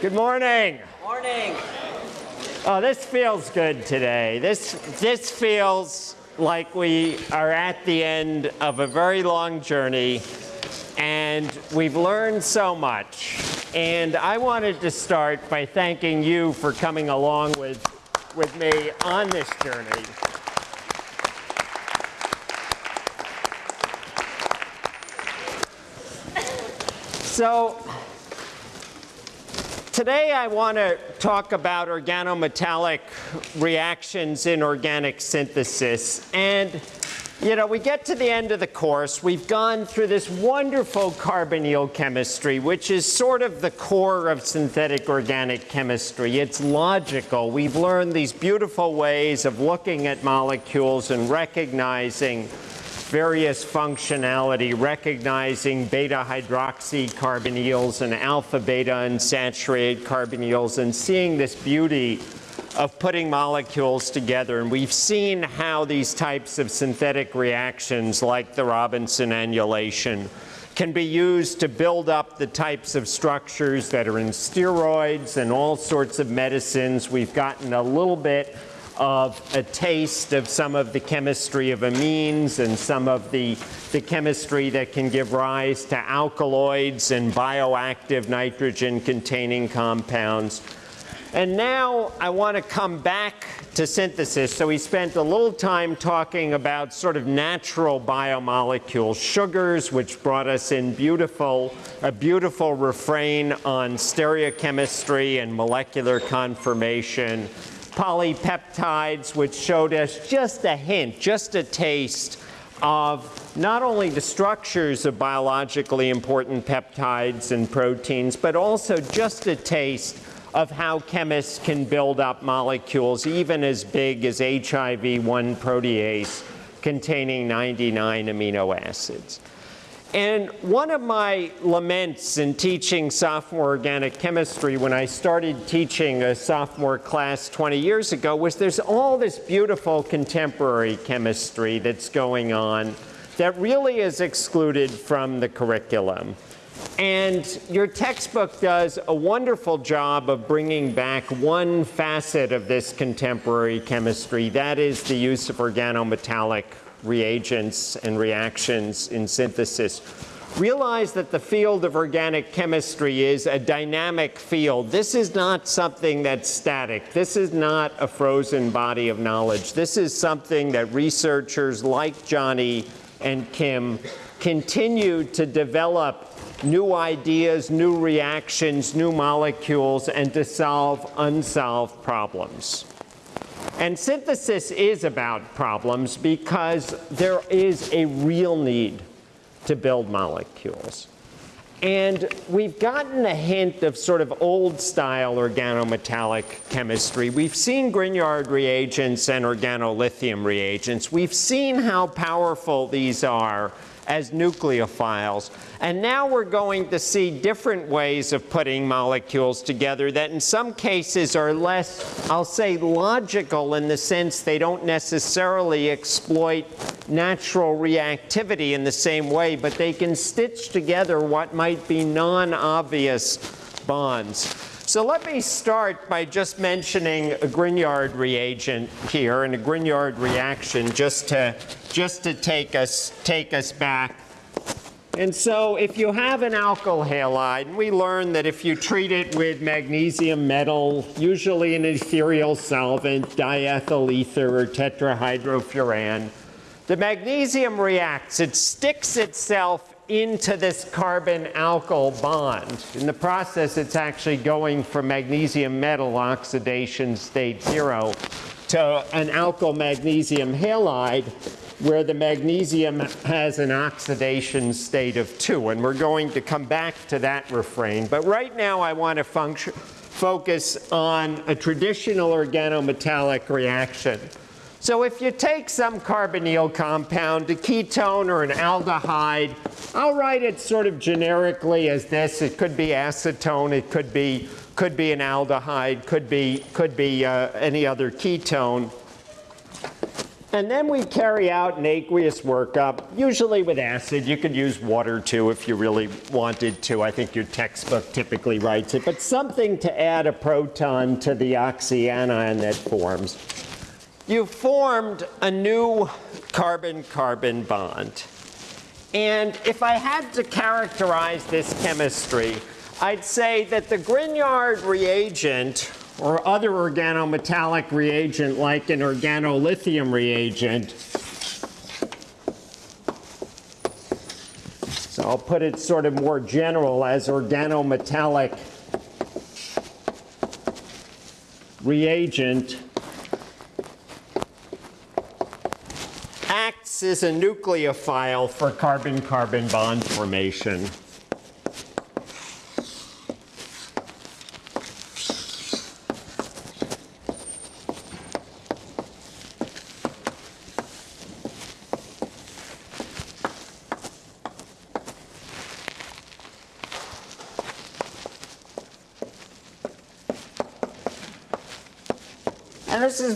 Good morning. Morning. Oh, this feels good today. This, this feels like we are at the end of a very long journey and we've learned so much. And I wanted to start by thanking you for coming along with, with me on this journey. So today I want to talk about organometallic reactions in organic synthesis. And you know, we get to the end of the course. We've gone through this wonderful carbonyl chemistry, which is sort of the core of synthetic organic chemistry. It's logical. We've learned these beautiful ways of looking at molecules and recognizing various functionality, recognizing beta hydroxy carbonyls and alpha beta unsaturated carbonyls and seeing this beauty of putting molecules together. And we've seen how these types of synthetic reactions like the Robinson annulation can be used to build up the types of structures that are in steroids and all sorts of medicines. We've gotten a little bit of a taste of some of the chemistry of amines and some of the, the chemistry that can give rise to alkaloids and bioactive nitrogen containing compounds. And now I want to come back to synthesis. So we spent a little time talking about sort of natural biomolecules, sugars, which brought us in beautiful, a beautiful refrain on stereochemistry and molecular conformation polypeptides, which showed us just a hint, just a taste of not only the structures of biologically important peptides and proteins, but also just a taste of how chemists can build up molecules even as big as HIV-1 protease containing 99 amino acids. And one of my laments in teaching sophomore organic chemistry when I started teaching a sophomore class 20 years ago was there's all this beautiful contemporary chemistry that's going on that really is excluded from the curriculum. And your textbook does a wonderful job of bringing back one facet of this contemporary chemistry, that is the use of organometallic reagents and reactions in synthesis. Realize that the field of organic chemistry is a dynamic field. This is not something that's static. This is not a frozen body of knowledge. This is something that researchers like Johnny and Kim continue to develop new ideas, new reactions, new molecules, and to solve unsolved problems. And synthesis is about problems because there is a real need to build molecules. And we've gotten a hint of sort of old style organometallic chemistry. We've seen Grignard reagents and organolithium reagents. We've seen how powerful these are as nucleophiles. And now we're going to see different ways of putting molecules together that in some cases are less, I'll say, logical in the sense they don't necessarily exploit natural reactivity in the same way, but they can stitch together what might be non-obvious bonds. So let me start by just mentioning a Grignard reagent here and a Grignard reaction just to, just to take, us, take us back. And so if you have an alkyl halide, we learned that if you treat it with magnesium metal, usually an ethereal solvent, diethyl ether or tetrahydrofuran, the magnesium reacts. It sticks itself into this carbon alkyl bond. In the process, it's actually going from magnesium metal oxidation state zero to an alkyl magnesium halide where the magnesium has an oxidation state of two. And we're going to come back to that refrain. But right now, I want to focus on a traditional organometallic reaction. So if you take some carbonyl compound, a ketone or an aldehyde, I'll write it sort of generically as this. It could be acetone, it could be, could be an aldehyde, could be, could be uh, any other ketone. And then we carry out an aqueous workup, usually with acid. You could use water too if you really wanted to. I think your textbook typically writes it. But something to add a proton to the oxyanion that forms. You formed a new carbon-carbon bond. And if I had to characterize this chemistry, I'd say that the Grignard reagent or other organometallic reagent like an organolithium reagent. So I'll put it sort of more general as organometallic reagent acts as a nucleophile for carbon-carbon bond formation.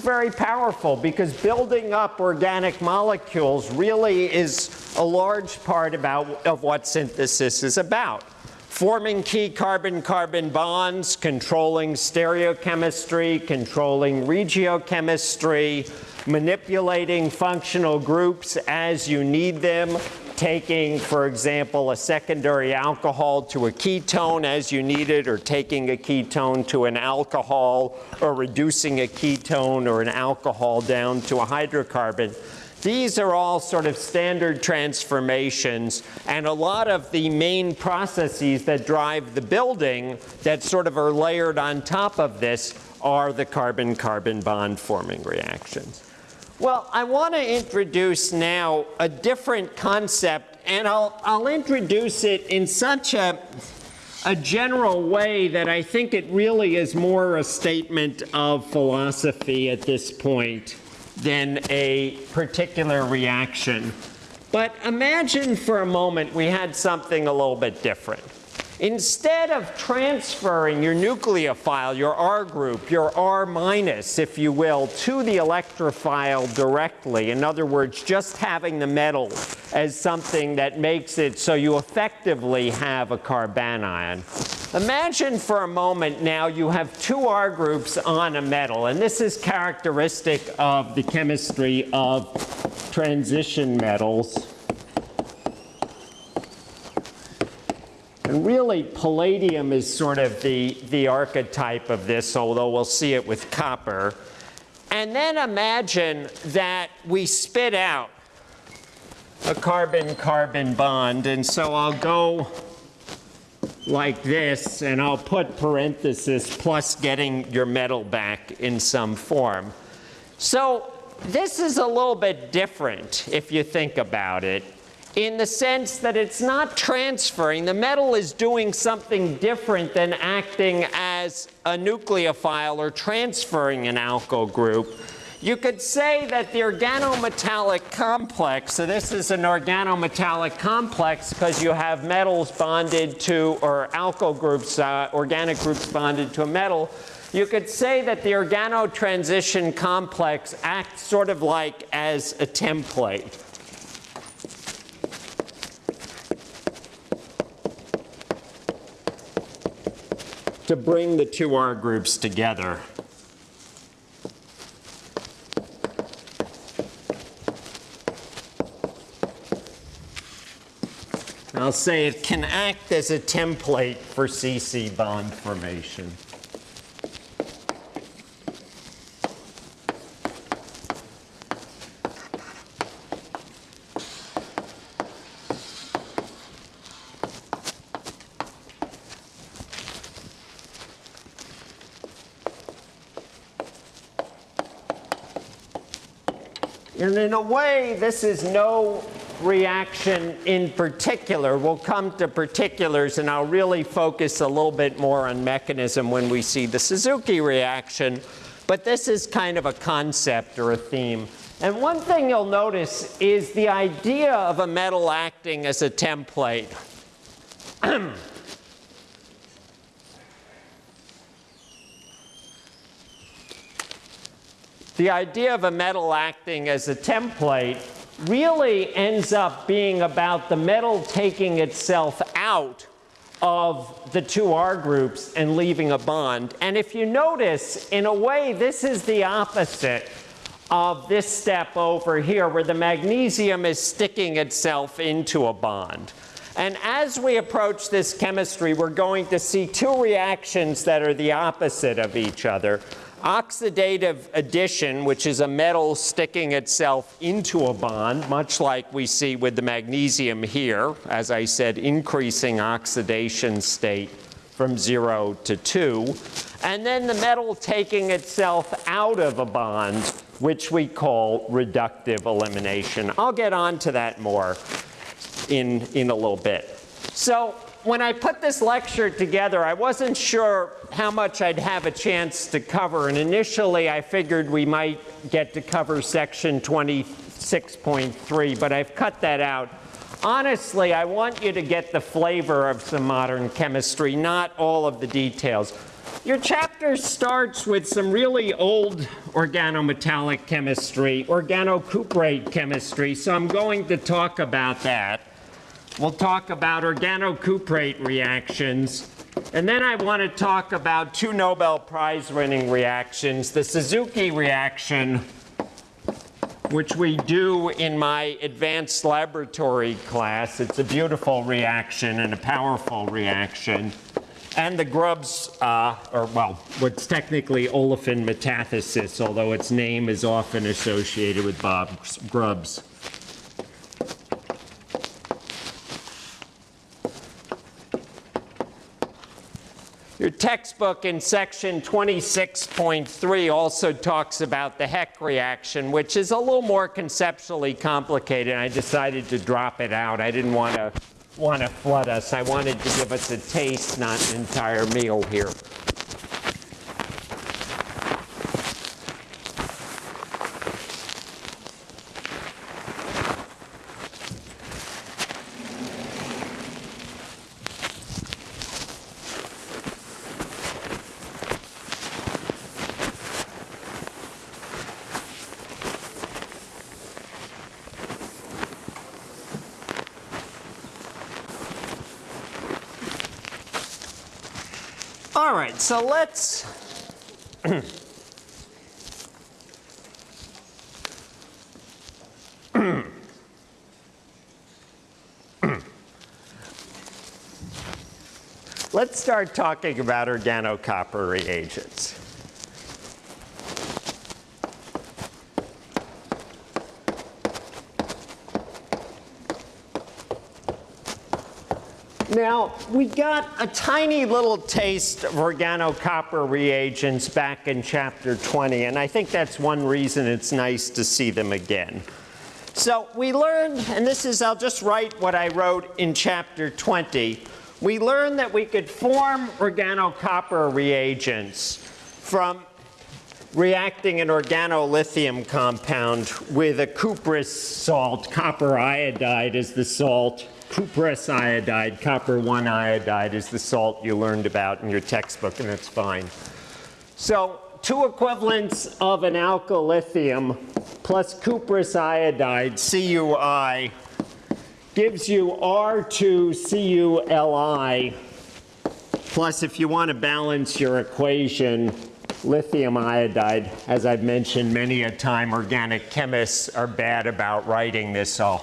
Very powerful because building up organic molecules really is a large part about, of what synthesis is about. Forming key carbon-carbon bonds, controlling stereochemistry, controlling regiochemistry, manipulating functional groups as you need them, taking, for example, a secondary alcohol to a ketone as you need it, or taking a ketone to an alcohol, or reducing a ketone or an alcohol down to a hydrocarbon. These are all sort of standard transformations, and a lot of the main processes that drive the building that sort of are layered on top of this are the carbon-carbon bond forming reactions. Well, I want to introduce now a different concept, and I'll, I'll introduce it in such a, a general way that I think it really is more a statement of philosophy at this point than a particular reaction. But imagine for a moment we had something a little bit different. Instead of transferring your nucleophile, your R group, your R minus, if you will, to the electrophile directly, in other words, just having the metal as something that makes it so you effectively have a carbanion. Imagine for a moment now you have two R groups on a metal, and this is characteristic of the chemistry of transition metals. Really, palladium is sort of the, the archetype of this, although we'll see it with copper. And then imagine that we spit out a carbon-carbon bond. And so I'll go like this, and I'll put parenthesis plus getting your metal back in some form. So this is a little bit different if you think about it in the sense that it's not transferring. The metal is doing something different than acting as a nucleophile or transferring an alkyl group. You could say that the organometallic complex, so this is an organometallic complex because you have metals bonded to, or alkyl groups, uh, organic groups bonded to a metal. You could say that the organotransition complex acts sort of like as a template. To bring the two R groups together. I'll say it can act as a template for CC bond formation. And in a way, this is no reaction in particular. We'll come to particulars, and I'll really focus a little bit more on mechanism when we see the Suzuki reaction. But this is kind of a concept or a theme. And one thing you'll notice is the idea of a metal acting as a template. the idea of a metal acting as a template really ends up being about the metal taking itself out of the two R groups and leaving a bond. And if you notice, in a way, this is the opposite of this step over here where the magnesium is sticking itself into a bond. And as we approach this chemistry, we're going to see two reactions that are the opposite of each other. Oxidative addition, which is a metal sticking itself into a bond, much like we see with the magnesium here, as I said, increasing oxidation state from 0 to 2. And then the metal taking itself out of a bond, which we call reductive elimination. I'll get on to that more in, in a little bit. So when I put this lecture together, I wasn't sure how much I'd have a chance to cover. And initially, I figured we might get to cover section 26.3, but I've cut that out. Honestly, I want you to get the flavor of some modern chemistry, not all of the details. Your chapter starts with some really old organometallic chemistry, organocuprate chemistry, so I'm going to talk about that. We'll talk about organocuprate reactions. And then I want to talk about two Nobel Prize winning reactions. The Suzuki reaction, which we do in my advanced laboratory class. It's a beautiful reaction and a powerful reaction. And the Grubbs, uh, or well, what's technically olefin metathesis, although its name is often associated with Bob Grubbs. Your textbook in section 26.3 also talks about the Heck reaction, which is a little more conceptually complicated. I decided to drop it out. I didn't want to want to flood us. I wanted to give us a taste, not an entire meal here. All right, so let's Let's start talking about organocopper reagents. Now, we got a tiny little taste of organocopper reagents back in chapter 20, and I think that's one reason it's nice to see them again. So we learned, and this is, I'll just write what I wrote in chapter 20. We learned that we could form organocopper reagents from reacting an organolithium compound with a cuprous salt. Copper iodide is the salt cuprous iodide, copper 1 iodide is the salt you learned about in your textbook, and that's fine. So two equivalents of an alkyllithium plus cuprous iodide, CuI, gives you R2CuLi, plus if you want to balance your equation, lithium iodide. As I've mentioned many a time, organic chemists are bad about writing this, so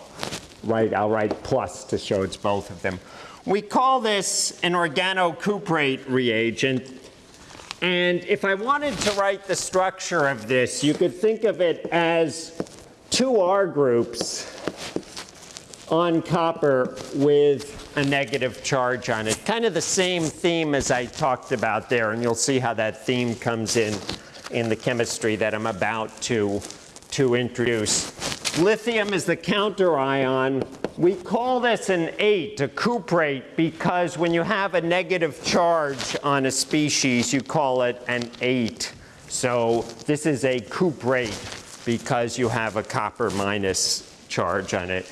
write, I'll write plus to show it's both of them. We call this an organocuprate reagent. And if I wanted to write the structure of this, you could think of it as two R groups on copper with a negative charge on it. Kind of the same theme as I talked about there, and you'll see how that theme comes in in the chemistry that I'm about to, to introduce. Lithium is the counter ion. We call this an ate, a cuprate, because when you have a negative charge on a species, you call it an ate. So this is a cuprate because you have a copper minus charge on it.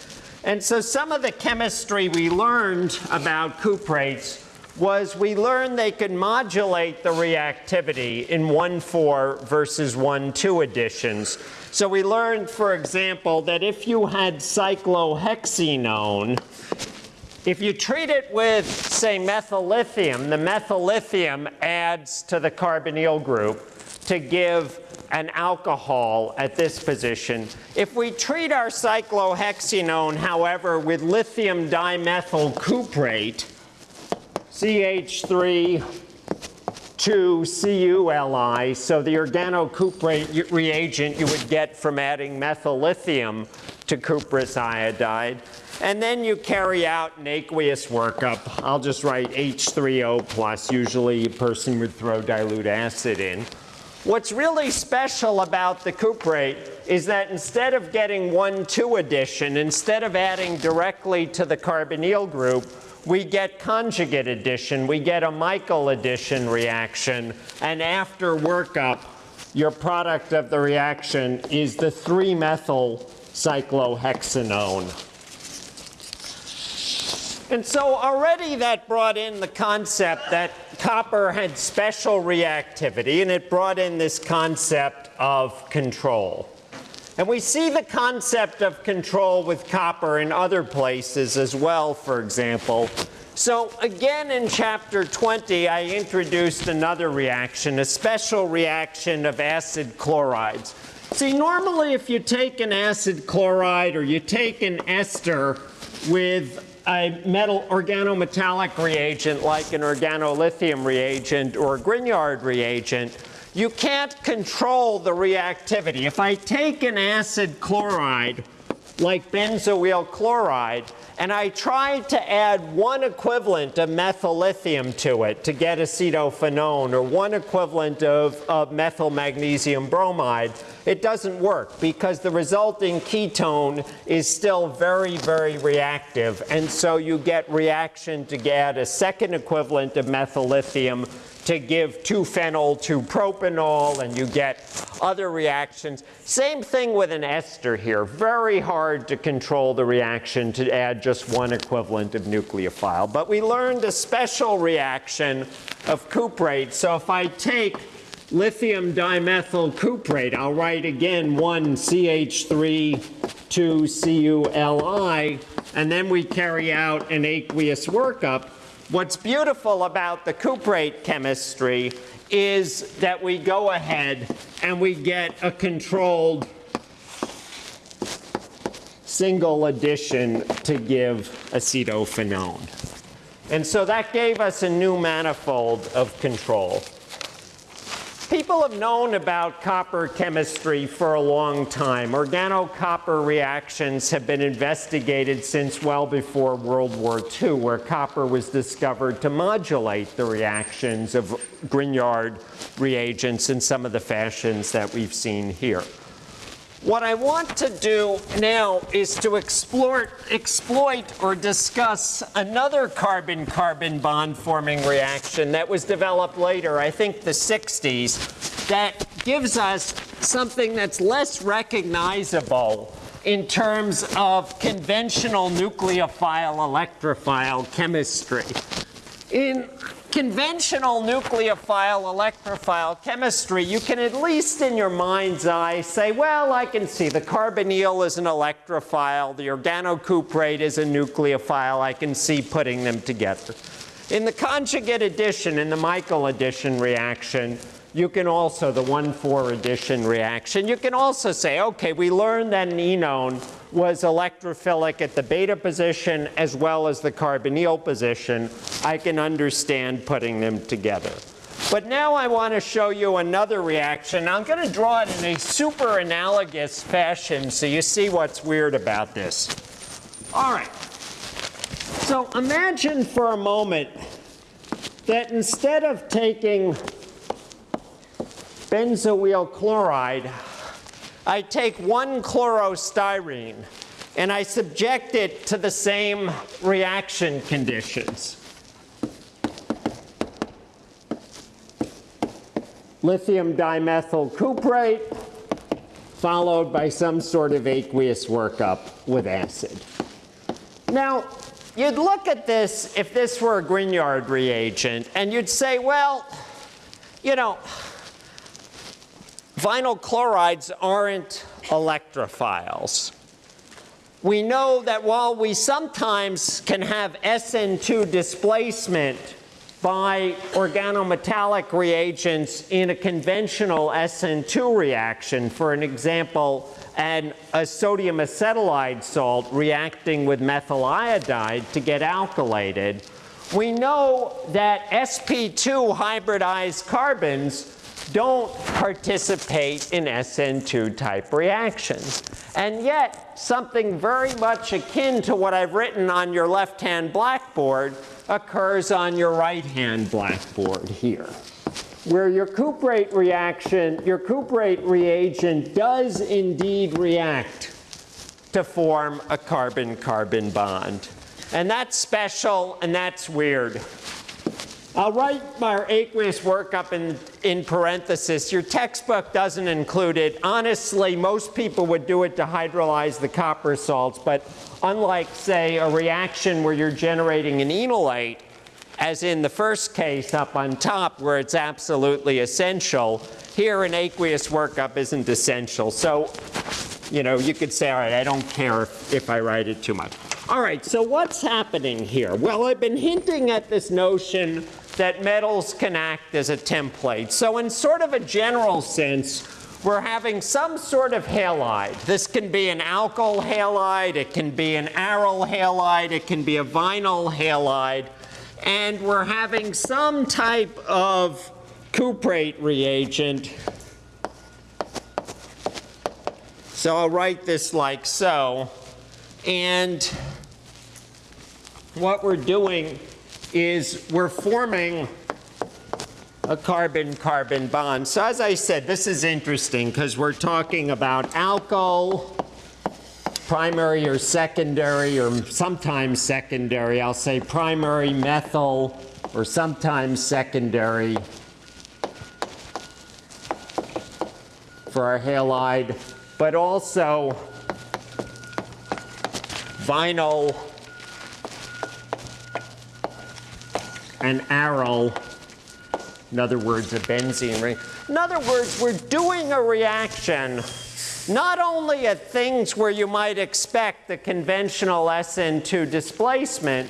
And so some of the chemistry we learned about cuprates was we learned they could modulate the reactivity in 1,4 versus 1,2 additions. So we learned, for example, that if you had cyclohexenone, if you treat it with, say, methyl lithium, the methyl lithium adds to the carbonyl group to give an alcohol at this position. If we treat our cyclohexenone, however, with lithium dimethyl cuprate, CH3 2 CuLi, so the organocuprate reagent you would get from adding methyl lithium to cuprous iodide. And then you carry out an aqueous workup. I'll just write H3O plus. Usually a person would throw dilute acid in. What's really special about the cuprate is that instead of getting 1,2 addition, instead of adding directly to the carbonyl group, we get conjugate addition, we get a Michael addition reaction, and after workup, your product of the reaction is the 3-methyl cyclohexanone. And so already that brought in the concept that copper had special reactivity, and it brought in this concept of control. And we see the concept of control with copper in other places as well, for example. So again in chapter 20, I introduced another reaction, a special reaction of acid chlorides. See, normally if you take an acid chloride or you take an ester with a metal organometallic reagent like an organolithium reagent or a Grignard reagent, you can't control the reactivity. If I take an acid chloride, like benzoyl chloride, and I try to add one equivalent of methyl lithium to it to get acetophenone, or one equivalent of, of methyl magnesium bromide, it doesn't work because the resulting ketone is still very, very reactive. And so you get reaction to add a second equivalent of methyl lithium to give 2-phenyl 2-propanol, and you get other reactions. Same thing with an ester here. Very hard to control the reaction to add just one equivalent of nucleophile. But we learned a special reaction of cuprate. So if I take lithium dimethyl cuprate, I'll write again 1 CH3 2 CuLi, and then we carry out an aqueous workup. What's beautiful about the cuprate chemistry is that we go ahead and we get a controlled single addition to give acetophenone. And so that gave us a new manifold of control. People have known about copper chemistry for a long time. Organocopper reactions have been investigated since well before World War II, where copper was discovered to modulate the reactions of Grignard reagents in some of the fashions that we've seen here. What I want to do now is to explore, exploit or discuss another carbon-carbon bond forming reaction that was developed later, I think the 60s, that gives us something that's less recognizable in terms of conventional nucleophile electrophile chemistry. In conventional nucleophile electrophile chemistry, you can at least in your mind's eye say, well, I can see the carbonyl is an electrophile, the organocuprate is a nucleophile, I can see putting them together. In the conjugate addition, in the Michael addition reaction, you can also, the 1,4 addition reaction, you can also say, okay, we learned that an enone was electrophilic at the beta position as well as the carbonyl position. I can understand putting them together. But now I want to show you another reaction. I'm going to draw it in a super analogous fashion so you see what's weird about this. All right. So imagine for a moment that instead of taking benzoyl chloride, I take one chlorostyrene and I subject it to the same reaction conditions. Lithium dimethyl cuprate followed by some sort of aqueous workup with acid. Now, you'd look at this if this were a Grignard reagent, and you'd say, well, you know, vinyl chlorides aren't electrophiles. We know that while we sometimes can have SN2 displacement by organometallic reagents in a conventional SN2 reaction, for an example, and a sodium acetylide salt reacting with methyl iodide to get alkylated, we know that sp2 hybridized carbons don't participate in SN2 type reactions. And yet, something very much akin to what I've written on your left-hand blackboard occurs on your right-hand blackboard here, where your cuprate reaction, your cuprate reagent does indeed react to form a carbon-carbon bond. And that's special and that's weird. I'll write my aqueous workup in, in parenthesis. Your textbook doesn't include it. Honestly, most people would do it to hydrolyze the copper salts, but unlike, say, a reaction where you're generating an enolate, as in the first case up on top where it's absolutely essential, here an aqueous workup isn't essential. So, you know, you could say, all right, I don't care if, if I write it too much. All right, so what's happening here? Well, I've been hinting at this notion that metals can act as a template. So in sort of a general sense, we're having some sort of halide. This can be an alkyl halide, it can be an aryl halide, it can be a vinyl halide, and we're having some type of cuprate reagent. So I'll write this like so. And what we're doing is we're forming a carbon-carbon bond. So as I said, this is interesting because we're talking about alkyl, primary or secondary, or sometimes secondary. I'll say primary methyl, or sometimes secondary for our halide, but also vinyl an aryl, in other words, a benzene ring. In other words, we're doing a reaction not only at things where you might expect the conventional SN2 displacement,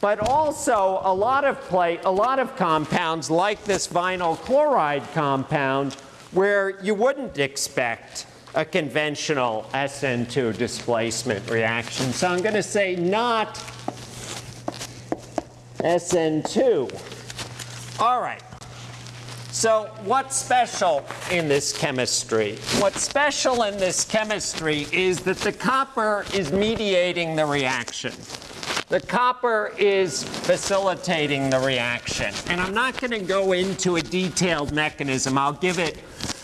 but also a lot of plate, a lot of compounds like this vinyl chloride compound where you wouldn't expect a conventional SN2 displacement reaction. So I'm going to say not SN2. All right. So what's special in this chemistry? What's special in this chemistry is that the copper is mediating the reaction. The copper is facilitating the reaction. And I'm not going to go into a detailed mechanism. I'll give it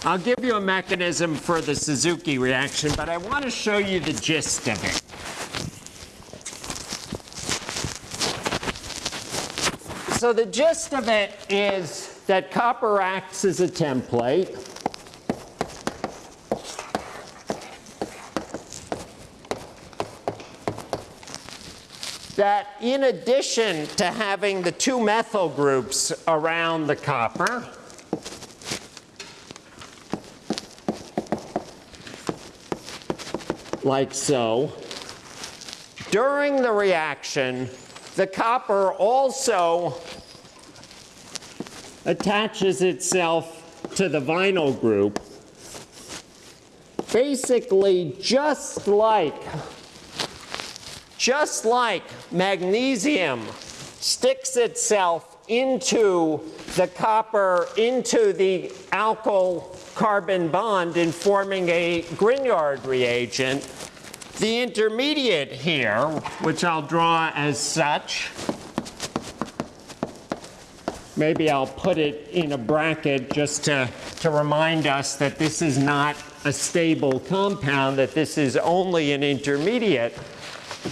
I'll give you a mechanism for the Suzuki reaction, but I want to show you the gist of it. So the gist of it is that copper acts as a template. That in addition to having the two methyl groups around the copper, like so, during the reaction, the copper also attaches itself to the vinyl group basically just like just like magnesium sticks itself into the copper into the alkyl carbon bond in forming a Grignard reagent the intermediate here, which I'll draw as such, maybe I'll put it in a bracket just to, to remind us that this is not a stable compound, that this is only an intermediate.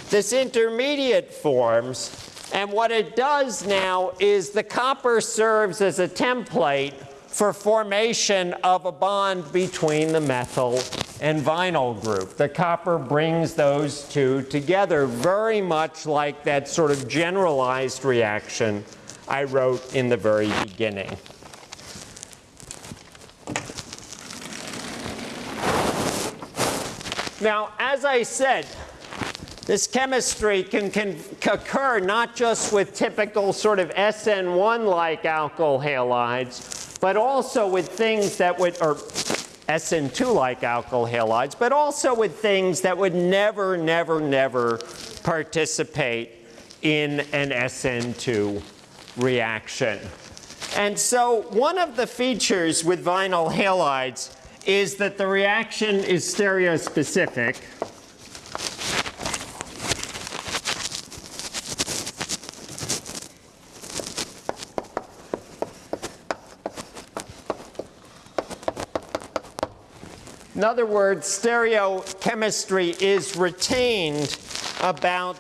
This intermediate forms, and what it does now is the copper serves as a template for formation of a bond between the methyl and vinyl group. The copper brings those two together very much like that sort of generalized reaction I wrote in the very beginning. Now, as I said, this chemistry can, can occur not just with typical sort of SN1-like alkyl halides, but also with things that would, or SN2-like alkyl halides, but also with things that would never, never, never participate in an SN2 reaction. And so one of the features with vinyl halides is that the reaction is stereospecific. In other words, stereochemistry is retained about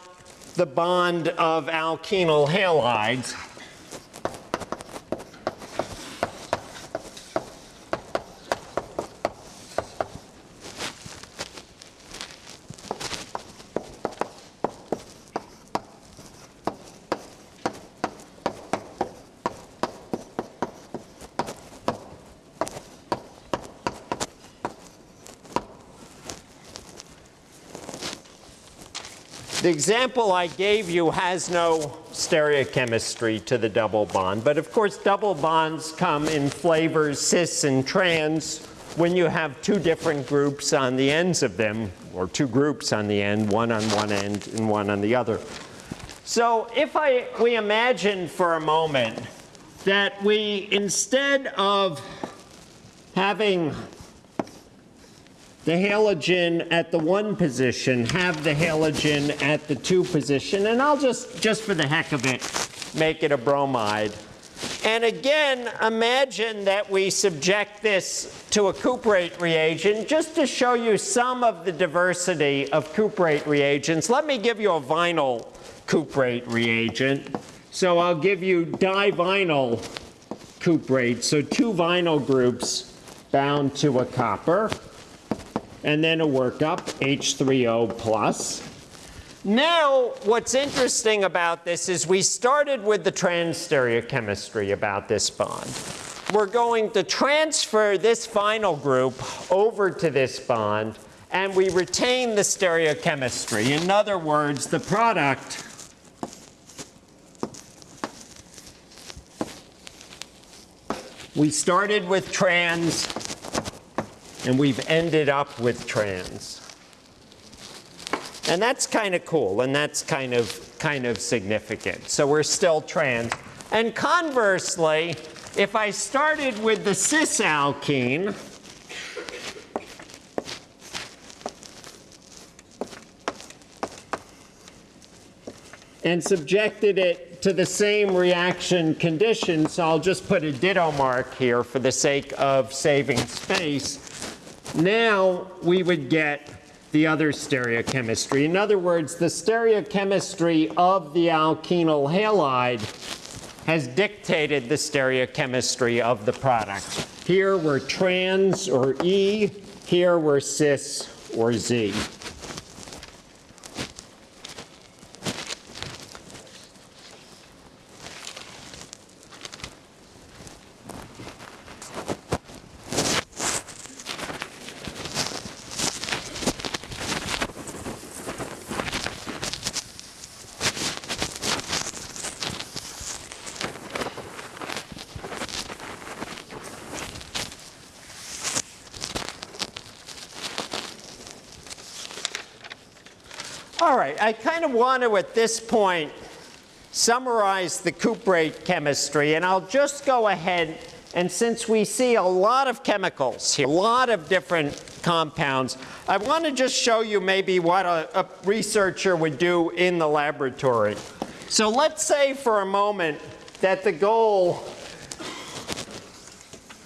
the bond of alkenyl halides. The example I gave you has no stereochemistry to the double bond, but of course double bonds come in flavors cis and trans when you have two different groups on the ends of them, or two groups on the end, one on one end and one on the other. So if I, we imagine for a moment that we, instead of having the halogen at the one position, have the halogen at the two position, and I'll just, just for the heck of it, make it a bromide. And again, imagine that we subject this to a cuprate reagent just to show you some of the diversity of cuprate reagents. Let me give you a vinyl cuprate reagent. So I'll give you divinyl cuprate, so two vinyl groups bound to a copper and then a workup, H3O plus. Now, what's interesting about this is we started with the trans stereochemistry about this bond. We're going to transfer this vinyl group over to this bond, and we retain the stereochemistry. In other words, the product we started with trans and we've ended up with trans. And that's kind of cool, and that's kind of, kind of significant. So we're still trans. And conversely, if I started with the cis alkene, and subjected it to the same reaction conditions, so I'll just put a ditto mark here for the sake of saving space. Now we would get the other stereochemistry. In other words, the stereochemistry of the alkenyl halide has dictated the stereochemistry of the product. Here we're trans or E, here we're cis or Z. All right, I kind of want to, at this point, summarize the cuprate chemistry, and I'll just go ahead and since we see a lot of chemicals here, a lot of different compounds, I want to just show you maybe what a, a researcher would do in the laboratory. So let's say for a moment that the goal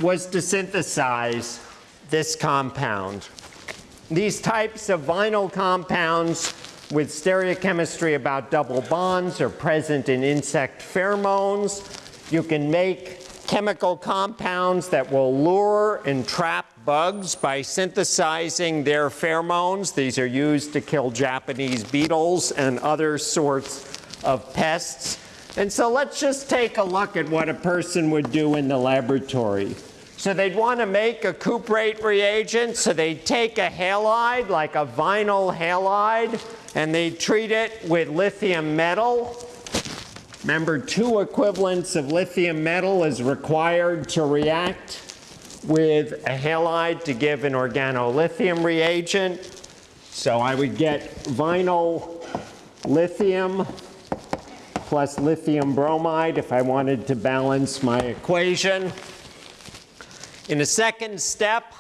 was to synthesize this compound. These types of vinyl compounds with stereochemistry about double bonds are present in insect pheromones. You can make chemical compounds that will lure and trap bugs by synthesizing their pheromones. These are used to kill Japanese beetles and other sorts of pests. And so let's just take a look at what a person would do in the laboratory. So they'd want to make a cuprate reagent, so they'd take a halide, like a vinyl halide, and they'd treat it with lithium metal. Remember, two equivalents of lithium metal is required to react with a halide to give an organolithium reagent. So I would get vinyl lithium plus lithium bromide if I wanted to balance my equation. In the second step,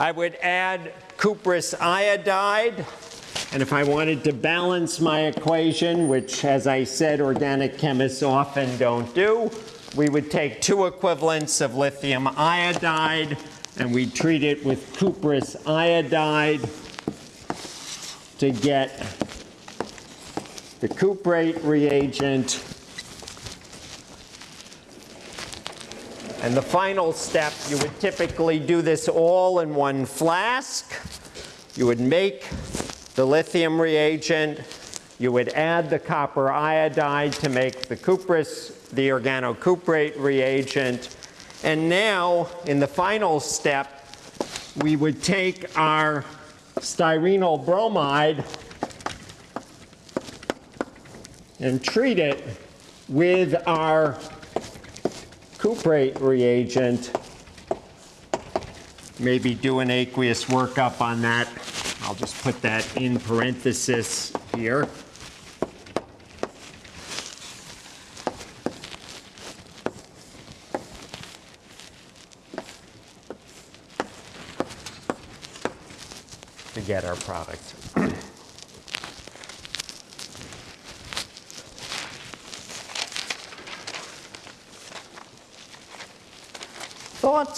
I would add cuprous iodide. And if I wanted to balance my equation, which as I said, organic chemists often don't do, we would take two equivalents of lithium iodide and we treat it with cuprous iodide to get the cuprate reagent. And the final step, you would typically do this all in one flask. You would make the lithium reagent. You would add the copper iodide to make the cuprous, the organocuprate reagent. And now, in the final step, we would take our styrenyl bromide and treat it with our cuprate reagent. Maybe do an aqueous workup on that. I'll just put that in parenthesis here. to get our product.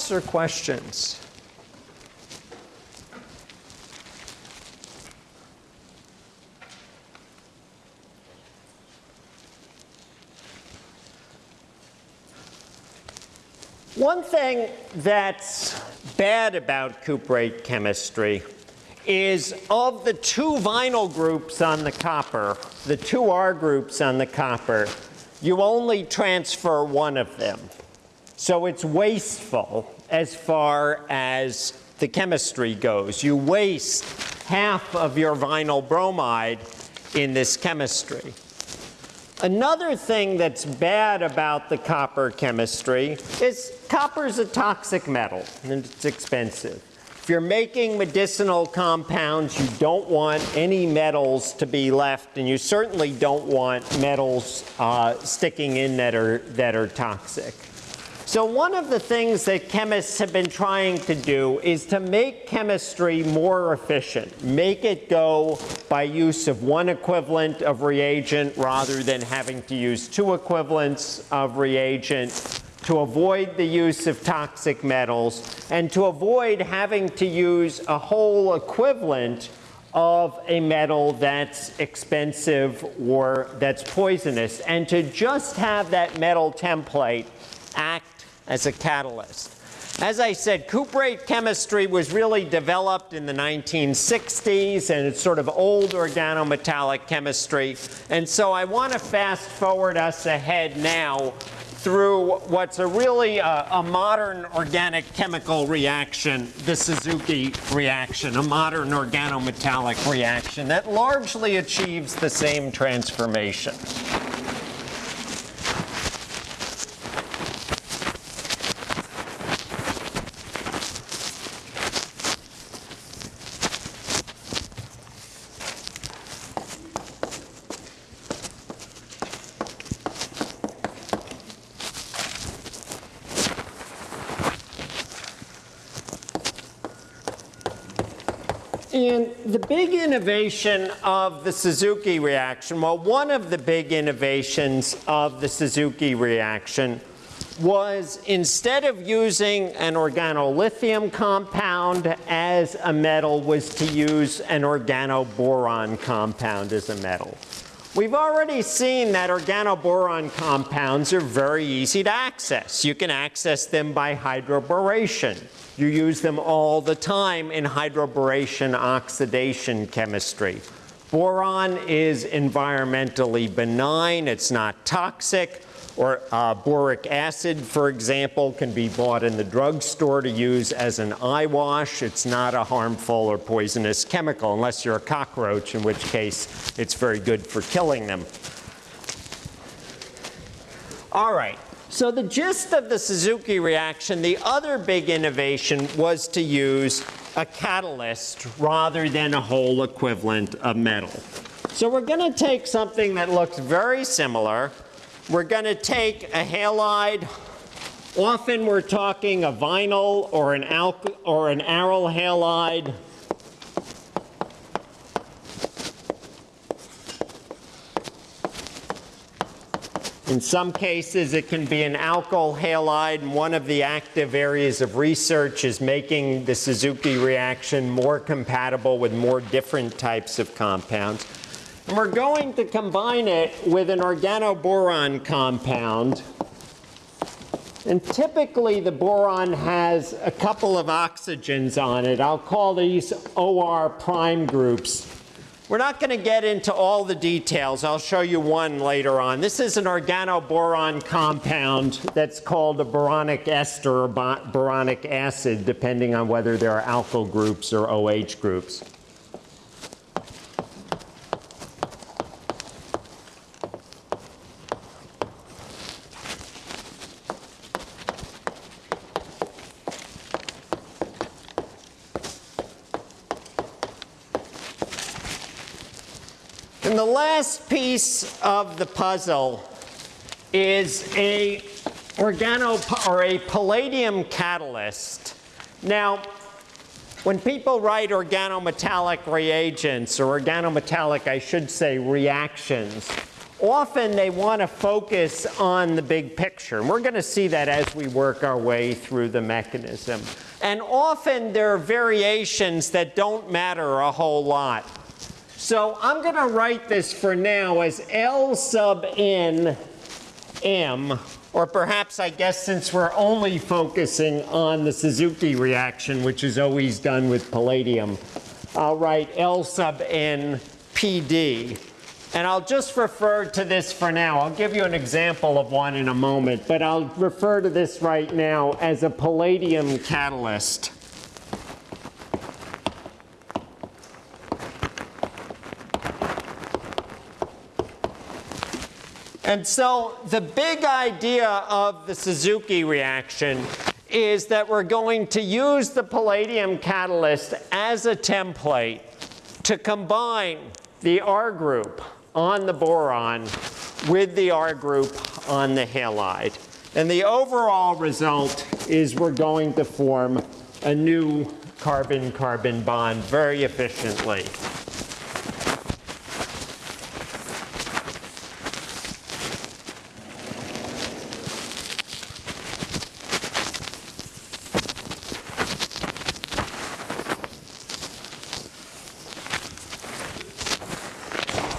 Thoughts or questions? One thing that's bad about cuprate chemistry is of the two vinyl groups on the copper, the two R groups on the copper, you only transfer one of them. So it's wasteful as far as the chemistry goes. You waste half of your vinyl bromide in this chemistry. Another thing that's bad about the copper chemistry is copper is a toxic metal and it's expensive. If you're making medicinal compounds, you don't want any metals to be left, and you certainly don't want metals uh, sticking in that are, that are toxic. So one of the things that chemists have been trying to do is to make chemistry more efficient, make it go by use of one equivalent of reagent rather than having to use two equivalents of reagent to avoid the use of toxic metals and to avoid having to use a whole equivalent of a metal that's expensive or that's poisonous and to just have that metal template act as a catalyst. As I said, cuprate chemistry was really developed in the 1960s, and it's sort of old organometallic chemistry. And so I want to fast forward us ahead now through what's a really uh, a modern organic chemical reaction, the Suzuki reaction, a modern organometallic reaction that largely achieves the same transformation. And the big innovation of the Suzuki reaction, well, one of the big innovations of the Suzuki reaction was instead of using an organolithium compound as a metal was to use an organoboron compound as a metal. We've already seen that organoboron compounds are very easy to access. You can access them by hydroboration. You use them all the time in hydroboration oxidation chemistry. Boron is environmentally benign. It's not toxic. Or uh, boric acid, for example, can be bought in the drugstore to use as an eye wash. It's not a harmful or poisonous chemical, unless you're a cockroach, in which case it's very good for killing them. All right, so the gist of the Suzuki reaction, the other big innovation was to use a catalyst rather than a whole equivalent of metal. So we're going to take something that looks very similar, we're going to take a halide. Often we're talking a vinyl or an, or an aryl halide. In some cases, it can be an alkyl halide. And one of the active areas of research is making the Suzuki reaction more compatible with more different types of compounds. And we're going to combine it with an organoboron compound. And typically the boron has a couple of oxygens on it. I'll call these OR prime groups. We're not going to get into all the details. I'll show you one later on. This is an organoboron compound that's called a boronic ester or boronic acid, depending on whether there are alkyl groups or OH groups. And the last piece of the puzzle is a organo or a palladium catalyst. Now, when people write organometallic reagents, or organometallic, I should say, reactions, often they want to focus on the big picture. And we're going to see that as we work our way through the mechanism. And often there are variations that don't matter a whole lot. So I'm going to write this for now as L sub n m, or perhaps I guess since we're only focusing on the Suzuki reaction, which is always done with palladium, I'll write L sub n PD. And I'll just refer to this for now. I'll give you an example of one in a moment, but I'll refer to this right now as a palladium catalyst. And so the big idea of the Suzuki reaction is that we're going to use the palladium catalyst as a template to combine the R group on the boron with the R group on the halide. And the overall result is we're going to form a new carbon-carbon bond very efficiently.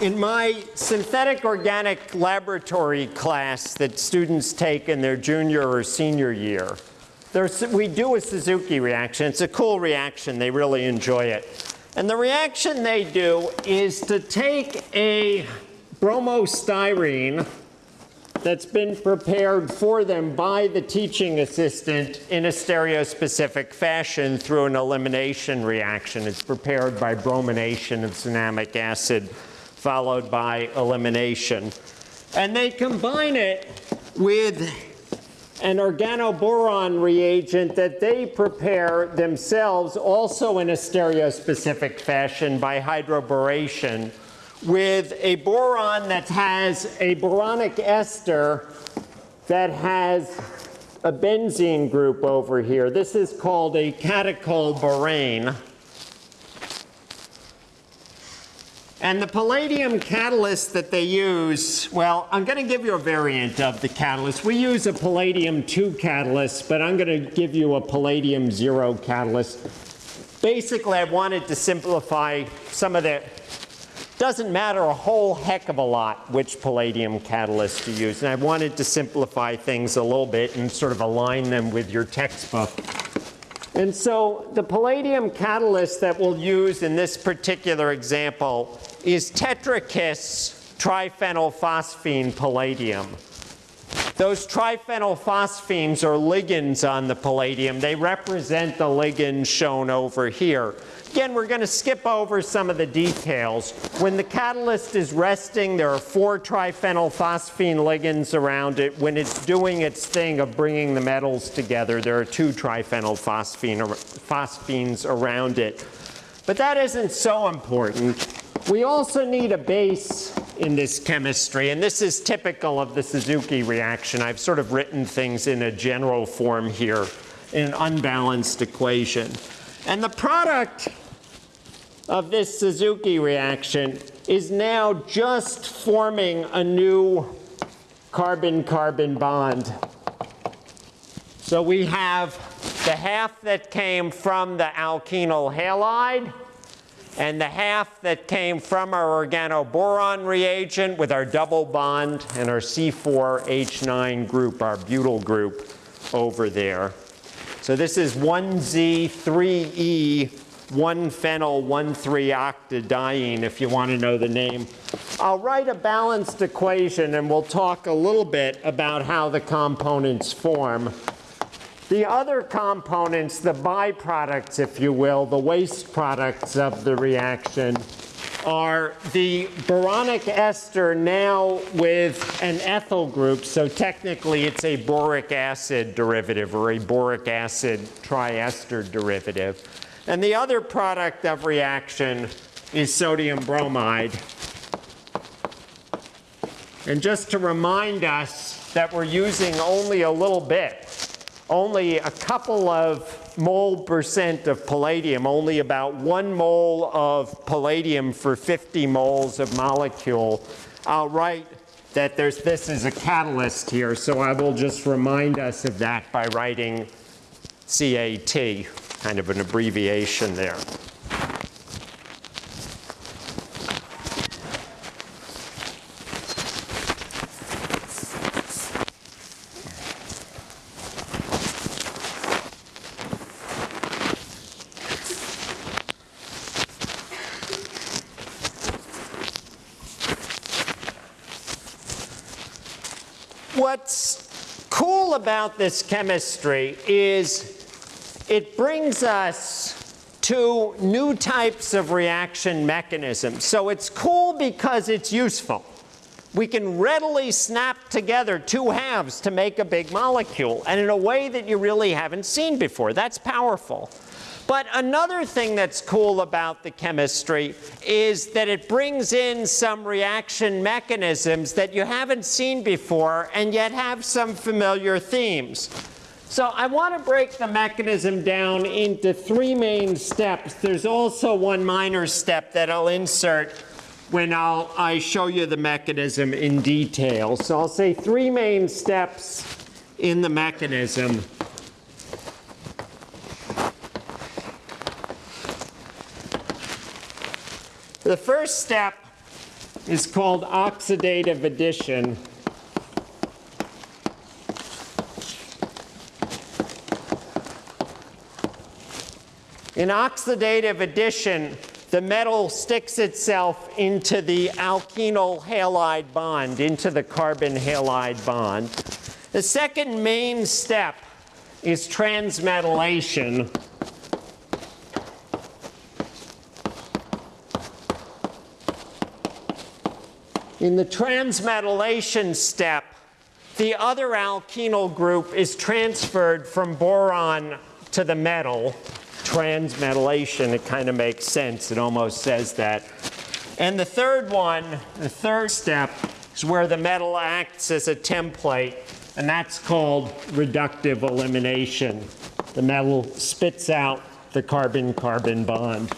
In my synthetic organic laboratory class that students take in their junior or senior year, we do a Suzuki reaction. It's a cool reaction. They really enjoy it. And the reaction they do is to take a bromostyrene that's been prepared for them by the teaching assistant in a stereospecific fashion through an elimination reaction. It's prepared by bromination of cinnamic acid followed by elimination. And they combine it with an organoboron reagent that they prepare themselves also in a stereospecific fashion by hydroboration with a boron that has a boronic ester that has a benzene group over here. This is called a catechol borane. And the palladium catalyst that they use, well, I'm going to give you a variant of the catalyst. We use a palladium 2 catalyst, but I'm going to give you a palladium 0 catalyst. Basically, I wanted to simplify some of the doesn't matter a whole heck of a lot which palladium catalyst to use. And I wanted to simplify things a little bit and sort of align them with your textbook. And so the palladium catalyst that we'll use in this particular example is tetrakis triphenylphosphine palladium. Those triphenylphosphines are ligands on the palladium. They represent the ligands shown over here. Again, we're going to skip over some of the details. When the catalyst is resting, there are four triphenylphosphine ligands around it. When it's doing its thing of bringing the metals together, there are two triphenylphosphines around it. But that isn't so important. We also need a base in this chemistry, and this is typical of the Suzuki reaction. I've sort of written things in a general form here in an unbalanced equation. And the product of this Suzuki reaction is now just forming a new carbon-carbon bond. So we have the half that came from the alkenyl halide and the half that came from our organoboron reagent with our double bond and our C4H9 group, our butyl group over there. So this is 1Z3E 1-phenyl 1,3-octadiene, if you want to know the name. I'll write a balanced equation, and we'll talk a little bit about how the components form. The other components, the byproducts, if you will, the waste products of the reaction, are the boronic ester now with an ethyl group. So technically, it's a boric acid derivative or a boric acid triester derivative. And the other product of reaction is sodium bromide. And just to remind us that we're using only a little bit, only a couple of mole percent of palladium, only about one mole of palladium for 50 moles of molecule. I'll write that there's this is a catalyst here, so I will just remind us of that by writing CAT kind of an abbreviation there. What's cool about this chemistry is it brings us to new types of reaction mechanisms. So it's cool because it's useful. We can readily snap together two halves to make a big molecule, and in a way that you really haven't seen before. That's powerful. But another thing that's cool about the chemistry is that it brings in some reaction mechanisms that you haven't seen before and yet have some familiar themes. So I want to break the mechanism down into three main steps. There's also one minor step that I'll insert when I'll, I show you the mechanism in detail. So I'll say three main steps in the mechanism. The first step is called oxidative addition. In oxidative addition, the metal sticks itself into the alkenyl halide bond, into the carbon halide bond. The second main step is transmetallation. In the transmetallation step, the other alkenyl group is transferred from boron to the metal transmetallation, it kind of makes sense. It almost says that. And the third one, the third step, is where the metal acts as a template, and that's called reductive elimination. The metal spits out the carbon-carbon bond.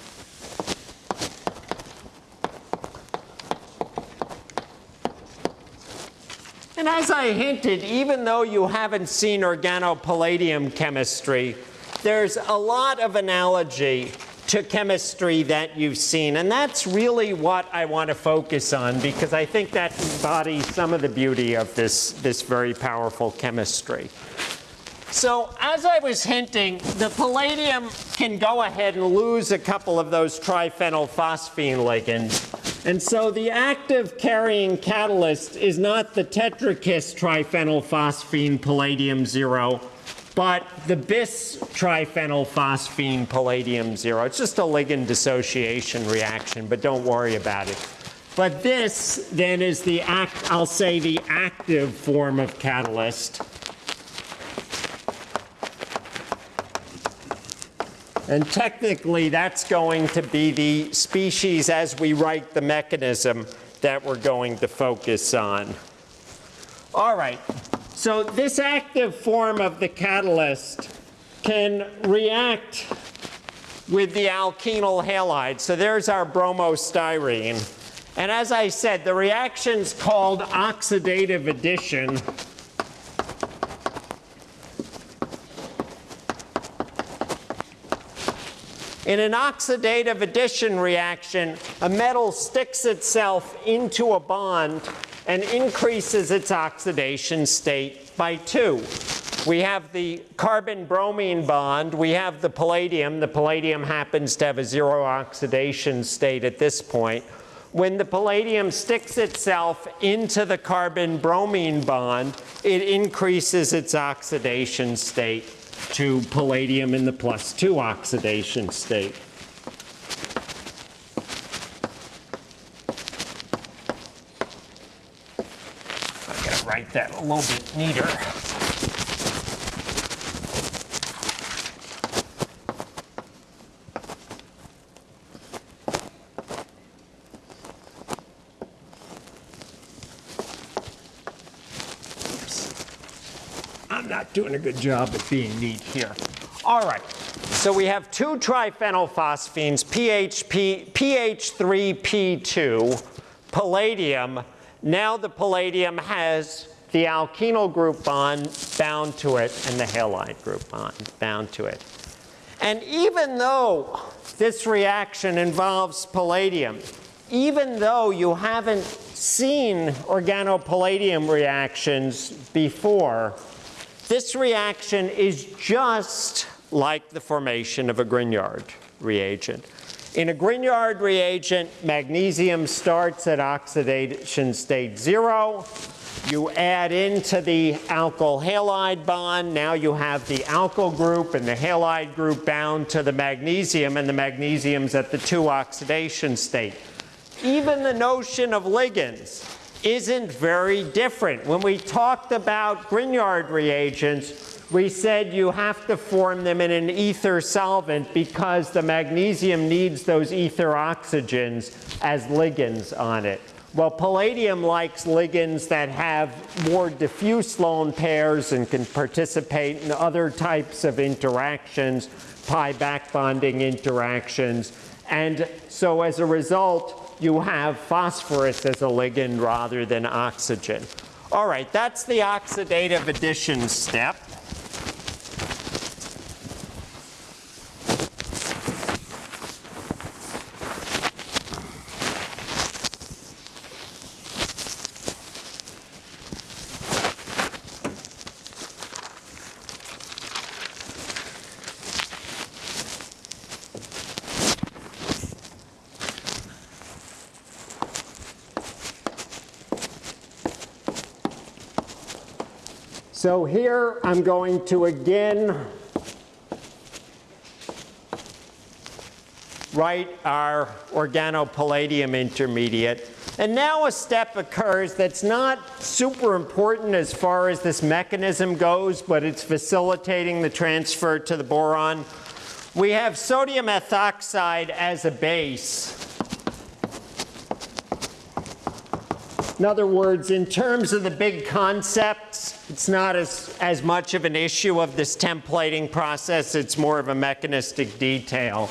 As I hinted, even though you haven't seen organopalladium chemistry, there's a lot of analogy to chemistry that you've seen. And that's really what I want to focus on because I think that embodies some of the beauty of this, this very powerful chemistry. So as I was hinting, the palladium can go ahead and lose a couple of those triphenylphosphine ligands. And so the active carrying catalyst is not the tetrakis triphenylphosphine palladium zero, but the bis triphenylphosphine palladium zero. It's just a ligand dissociation reaction, but don't worry about it. But this then is the act, I'll say the active form of catalyst. And technically, that's going to be the species as we write the mechanism that we're going to focus on. All right, so this active form of the catalyst can react with the alkenyl halide. So there's our bromostyrene. And as I said, the reaction's called oxidative addition. In an oxidative addition reaction, a metal sticks itself into a bond and increases its oxidation state by two. We have the carbon-bromine bond. We have the palladium. The palladium happens to have a zero oxidation state at this point. When the palladium sticks itself into the carbon-bromine bond, it increases its oxidation state to palladium in the plus 2 oxidation state. I gotta write that a little bit neater. I'm not doing a good job at being neat here. All right, so we have two triphenylphosphines, PHP, PH3P2, palladium. Now the palladium has the alkenyl group bond bound to it and the halide group bond bound to it. And even though this reaction involves palladium, even though you haven't seen organopalladium reactions before, this reaction is just like the formation of a Grignard reagent. In a Grignard reagent, magnesium starts at oxidation state zero. You add into the alkyl halide bond. Now you have the alkyl group and the halide group bound to the magnesium, and the magnesium's at the two oxidation state. Even the notion of ligands isn't very different. When we talked about Grignard reagents, we said you have to form them in an ether solvent because the magnesium needs those ether oxygens as ligands on it. Well, palladium likes ligands that have more diffuse lone pairs and can participate in other types of interactions, pi back bonding interactions. And so as a result, you have phosphorus as a ligand rather than oxygen. All right, that's the oxidative addition step. So here I'm going to again write our organopalladium intermediate. And now a step occurs that's not super important as far as this mechanism goes, but it's facilitating the transfer to the boron. We have sodium ethoxide as a base. In other words, in terms of the big concepts, it's not as, as much of an issue of this templating process. It's more of a mechanistic detail.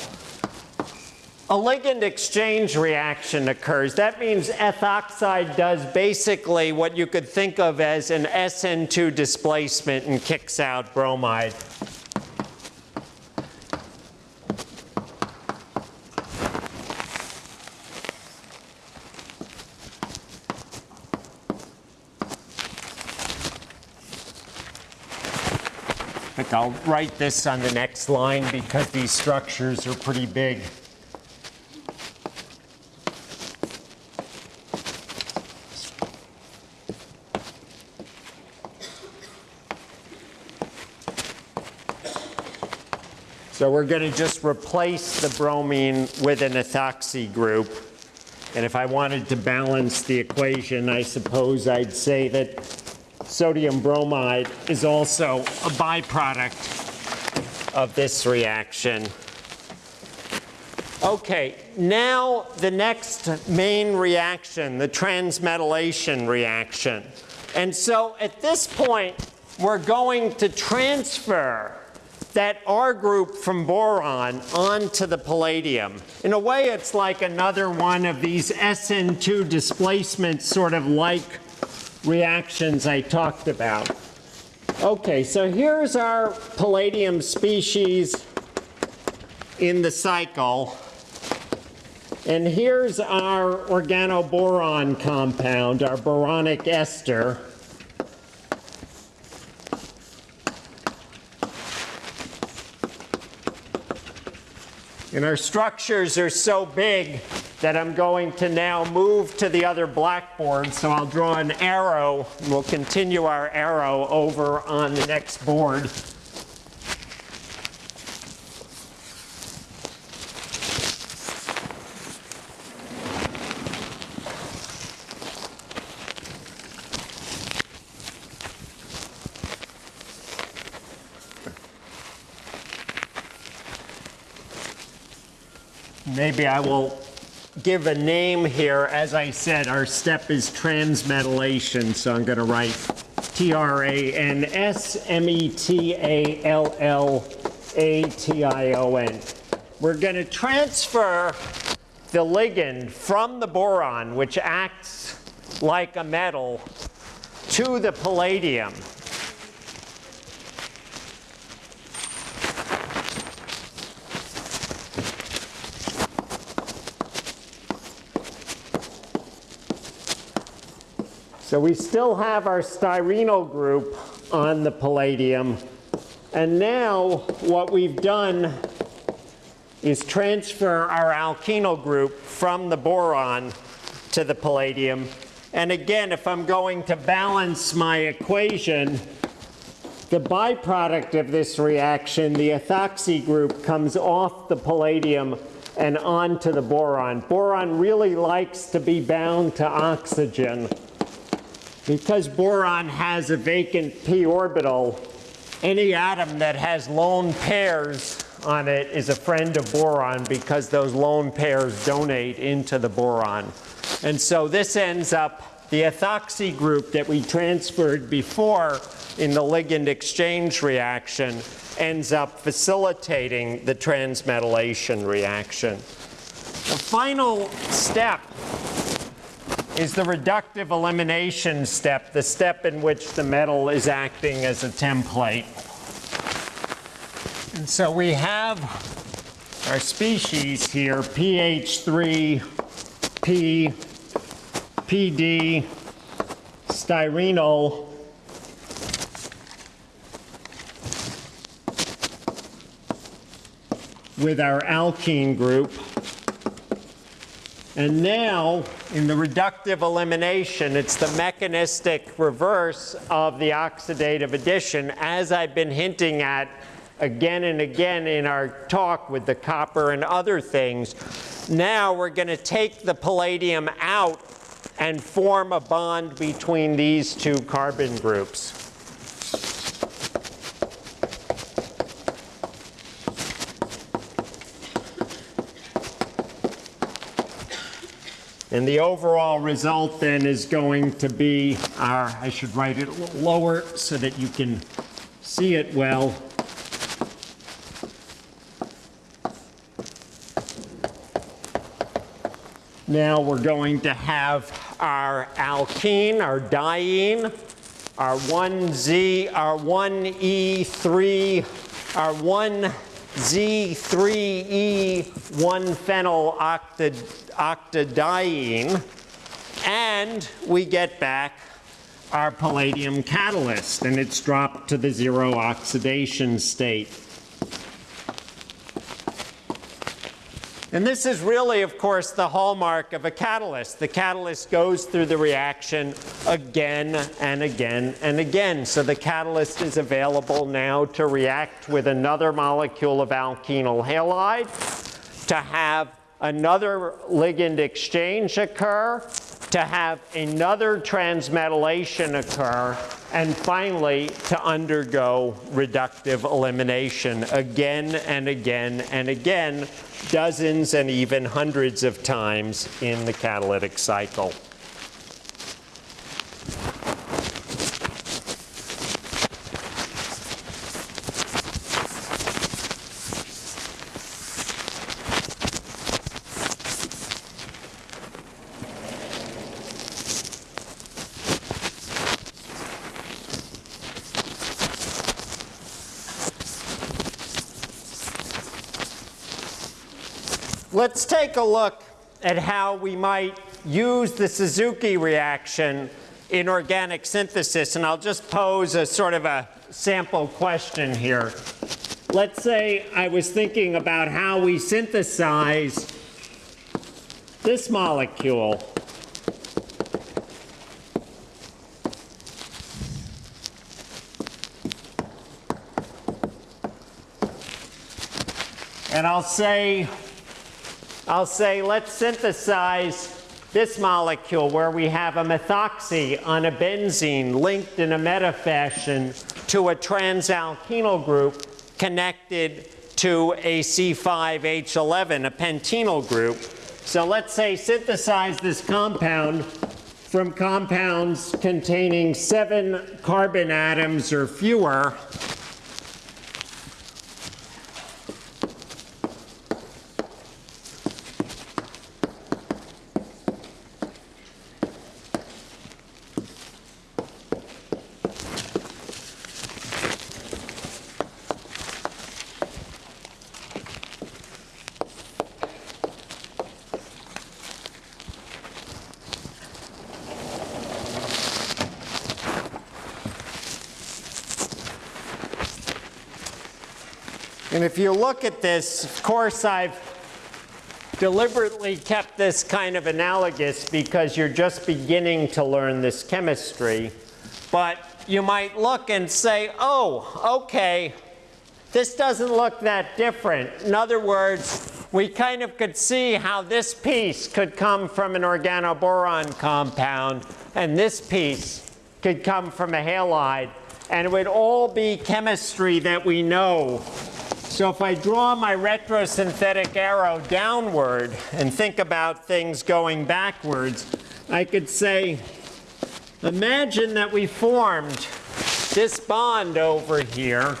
A ligand exchange reaction occurs. That means ethoxide does basically what you could think of as an SN2 displacement and kicks out bromide. I'll write this on the next line because these structures are pretty big. So we're going to just replace the bromine with an ethoxy group. And if I wanted to balance the equation, I suppose I'd say that sodium bromide is also a byproduct of this reaction. Okay, now the next main reaction, the transmetallation reaction. And so at this point, we're going to transfer that R group from boron onto the palladium. In a way, it's like another one of these SN2 displacements, sort of like reactions I talked about. Okay, so here's our palladium species in the cycle. And here's our organoboron compound, our boronic ester. And our structures are so big that I'm going to now move to the other blackboard. So I'll draw an arrow. We'll continue our arrow over on the next board. Maybe I will give a name here. As I said, our step is transmetallation, so I'm going to write T-R-A-N-S-M-E-T-A-L-L-A-T-I-O-N. We're going to transfer the ligand from the boron, which acts like a metal, to the palladium. So we still have our styrenyl group on the palladium. And now what we've done is transfer our alkenyl group from the boron to the palladium. And again, if I'm going to balance my equation, the byproduct of this reaction, the ethoxy group, comes off the palladium and onto the boron. Boron really likes to be bound to oxygen. Because boron has a vacant p orbital, any atom that has lone pairs on it is a friend of boron because those lone pairs donate into the boron. And so this ends up, the ethoxy group that we transferred before in the ligand exchange reaction ends up facilitating the transmetallation reaction. The final step is the reductive elimination step, the step in which the metal is acting as a template. And so we have our species here, PH3, P, PD, styrenyl, with our alkene group. And now, in the reductive elimination, it's the mechanistic reverse of the oxidative addition, as I've been hinting at again and again in our talk with the copper and other things. Now we're going to take the palladium out and form a bond between these two carbon groups. And the overall result then is going to be our, I should write it a little lower so that you can see it well. Now we're going to have our alkene, our diene, our 1Z, our 1E3, our 1Z3E, 1-phenyl octadiene, and we get back our palladium catalyst, and it's dropped to the zero oxidation state. And this is really, of course, the hallmark of a catalyst. The catalyst goes through the reaction again and again and again. So the catalyst is available now to react with another molecule of alkenyl halide, to have another ligand exchange occur, to have another transmetallation occur, and finally to undergo reductive elimination again and again and again, dozens and even hundreds of times in the catalytic cycle. Let's take a look at how we might use the Suzuki reaction in organic synthesis. And I'll just pose a sort of a sample question here. Let's say I was thinking about how we synthesize this molecule. And I'll say I'll say, let's synthesize this molecule where we have a methoxy on a benzene linked in a meta fashion to a transalkenyl group connected to a C5H11, a pentenyl group. So let's say synthesize this compound from compounds containing seven carbon atoms or fewer And if you look at this, of course, I've deliberately kept this kind of analogous because you're just beginning to learn this chemistry. But you might look and say, oh, okay, this doesn't look that different. In other words, we kind of could see how this piece could come from an organoboron compound, and this piece could come from a halide. And it would all be chemistry that we know so if I draw my retrosynthetic arrow downward and think about things going backwards, I could say, imagine that we formed this bond over here.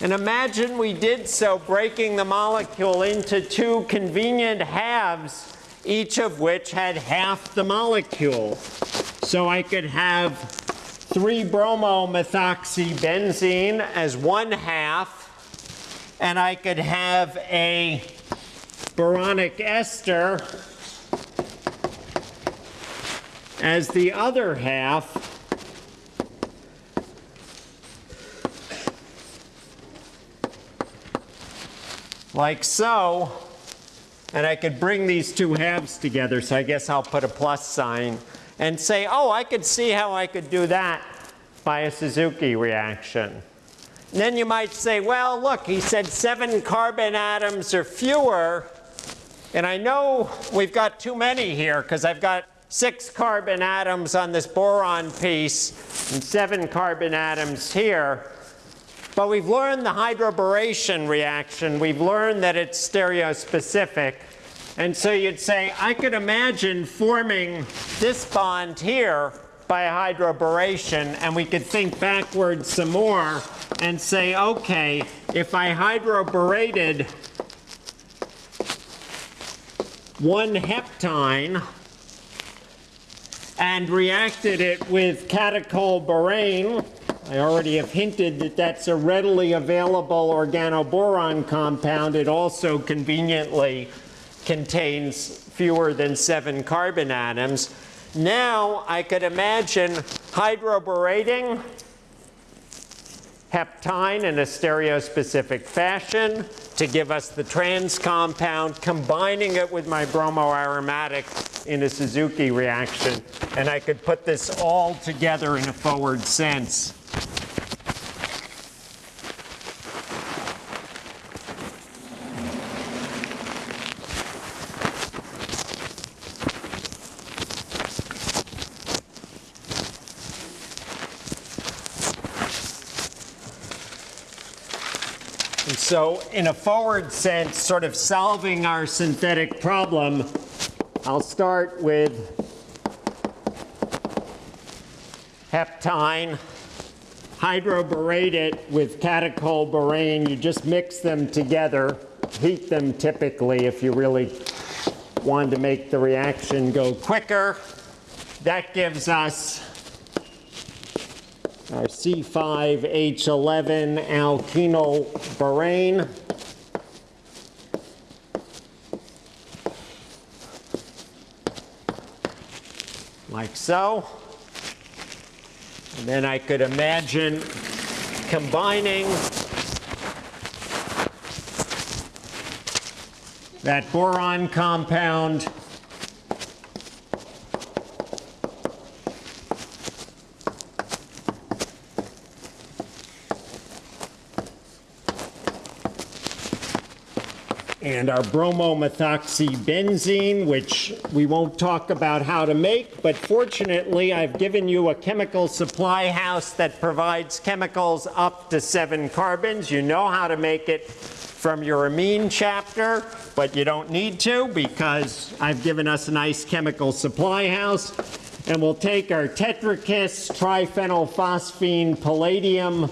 And imagine we did so breaking the molecule into two convenient halves, each of which had half the molecule. So I could have 3-bromomethoxybenzene as one half, and I could have a boronic ester as the other half. like so. And I could bring these two halves together, so I guess I'll put a plus sign and say, oh, I could see how I could do that by a Suzuki reaction. And then you might say, well, look, he said seven carbon atoms or fewer. And I know we've got too many here because I've got six carbon atoms on this boron piece and seven carbon atoms here. But we've learned the hydroboration reaction. We've learned that it's stereospecific. And so you'd say, I could imagine forming this bond here by hydroboration, and we could think backwards some more and say, okay, if I hydroborated one heptyne and reacted it with catechol I already have hinted that that's a readily available organoboron compound. It also conveniently contains fewer than seven carbon atoms. now I could imagine hydroborating heptyne in a stereospecific fashion to give us the trans compound, combining it with my bromoaromatic in a Suzuki reaction. And I could put this all together in a forward sense. So in a forward sense, sort of solving our synthetic problem, I'll start with heptyne, hydroborate it with catechol borane. You just mix them together, heat them typically if you really want to make the reaction go quicker. That gives us our C5H11 alkenyl borane. Like so. And then I could imagine combining that boron compound and our bromomethoxybenzene, which we won't talk about how to make, but fortunately I've given you a chemical supply house that provides chemicals up to seven carbons. You know how to make it from your amine chapter, but you don't need to because I've given us a nice chemical supply house. And we'll take our Tetrakis triphenylphosphine palladium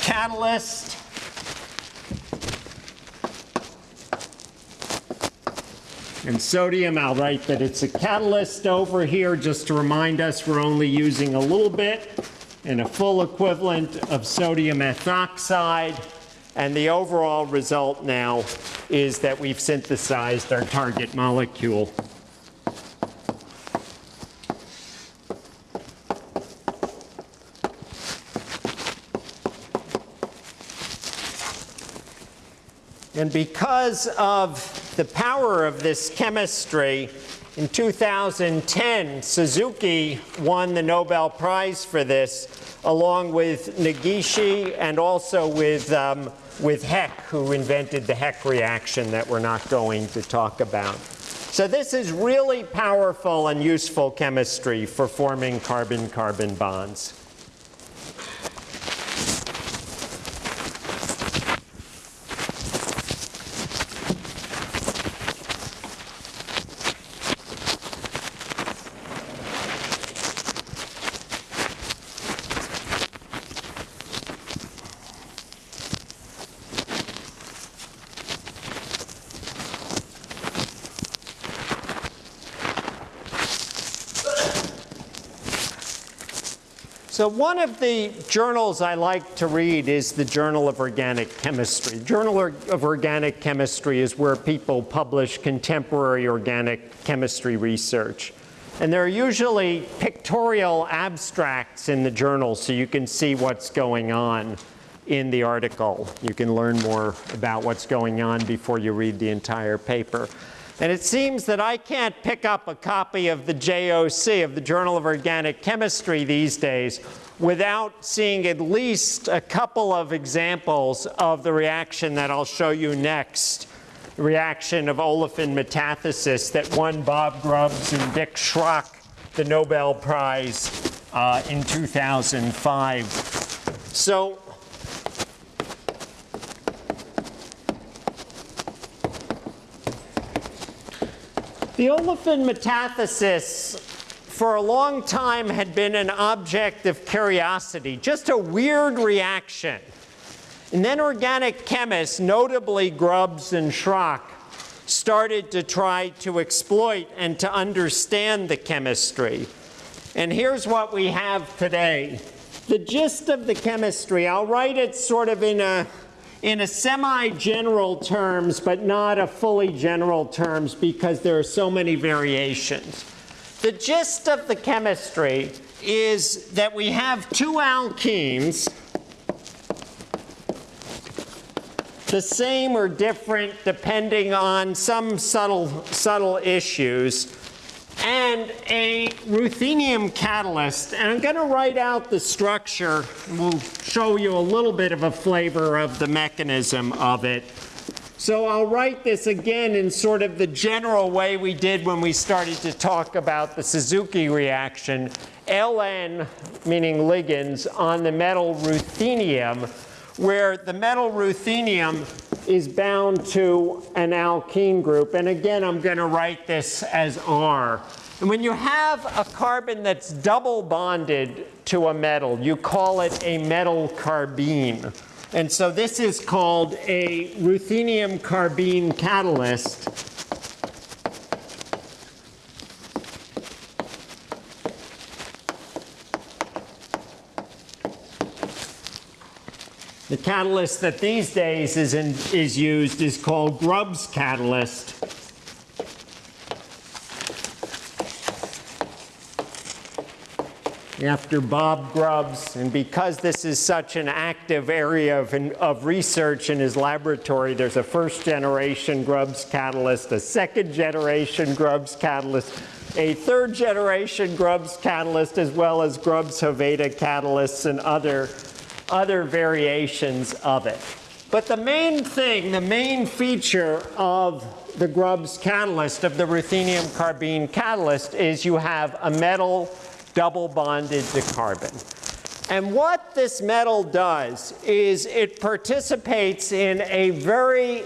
catalyst And sodium, I'll write that it's a catalyst over here just to remind us we're only using a little bit and a full equivalent of sodium ethoxide. And the overall result now is that we've synthesized our target molecule. And because of the power of this chemistry, in 2010, Suzuki won the Nobel Prize for this, along with Negishi and also with, um, with Heck, who invented the Heck reaction that we're not going to talk about. So this is really powerful and useful chemistry for forming carbon-carbon bonds. So one of the journals I like to read is the Journal of Organic Chemistry. Journal of Organic Chemistry is where people publish contemporary organic chemistry research. And there are usually pictorial abstracts in the journal so you can see what's going on in the article. You can learn more about what's going on before you read the entire paper. And it seems that I can't pick up a copy of the JOC, of the Journal of Organic Chemistry these days, without seeing at least a couple of examples of the reaction that I'll show you next, reaction of olefin metathesis that won Bob Grubbs and Dick Schrock the Nobel Prize uh, in 2005. So The olefin metathesis for a long time had been an object of curiosity, just a weird reaction. And then organic chemists, notably Grubbs and Schrock, started to try to exploit and to understand the chemistry. And here's what we have today. The gist of the chemistry, I'll write it sort of in a in a semi-general terms, but not a fully general terms because there are so many variations. the gist of the chemistry is that we have two alkenes, the same or different depending on some subtle, subtle issues, and a ruthenium catalyst. And I'm going to write out the structure. We'll show you a little bit of a flavor of the mechanism of it. So I'll write this again in sort of the general way we did when we started to talk about the Suzuki reaction. Ln, meaning ligands, on the metal ruthenium, where the metal ruthenium is bound to an alkene group. And again, I'm going to write this as R. And when you have a carbon that's double bonded to a metal, you call it a metal carbene. And so this is called a ruthenium carbene catalyst. The catalyst that these days is, in, is used is called Grubbs catalyst. after Bob Grubbs, and because this is such an active area of, of, research in his laboratory, there's a first generation Grubbs catalyst, a second generation Grubbs catalyst, a third generation Grubbs catalyst, as well as Grubbs Hoveyda catalysts and other, other variations of it. But the main thing, the main feature of the Grubbs catalyst, of the ruthenium carbene catalyst, is you have a metal double bonded to carbon. And what this metal does is it participates in a very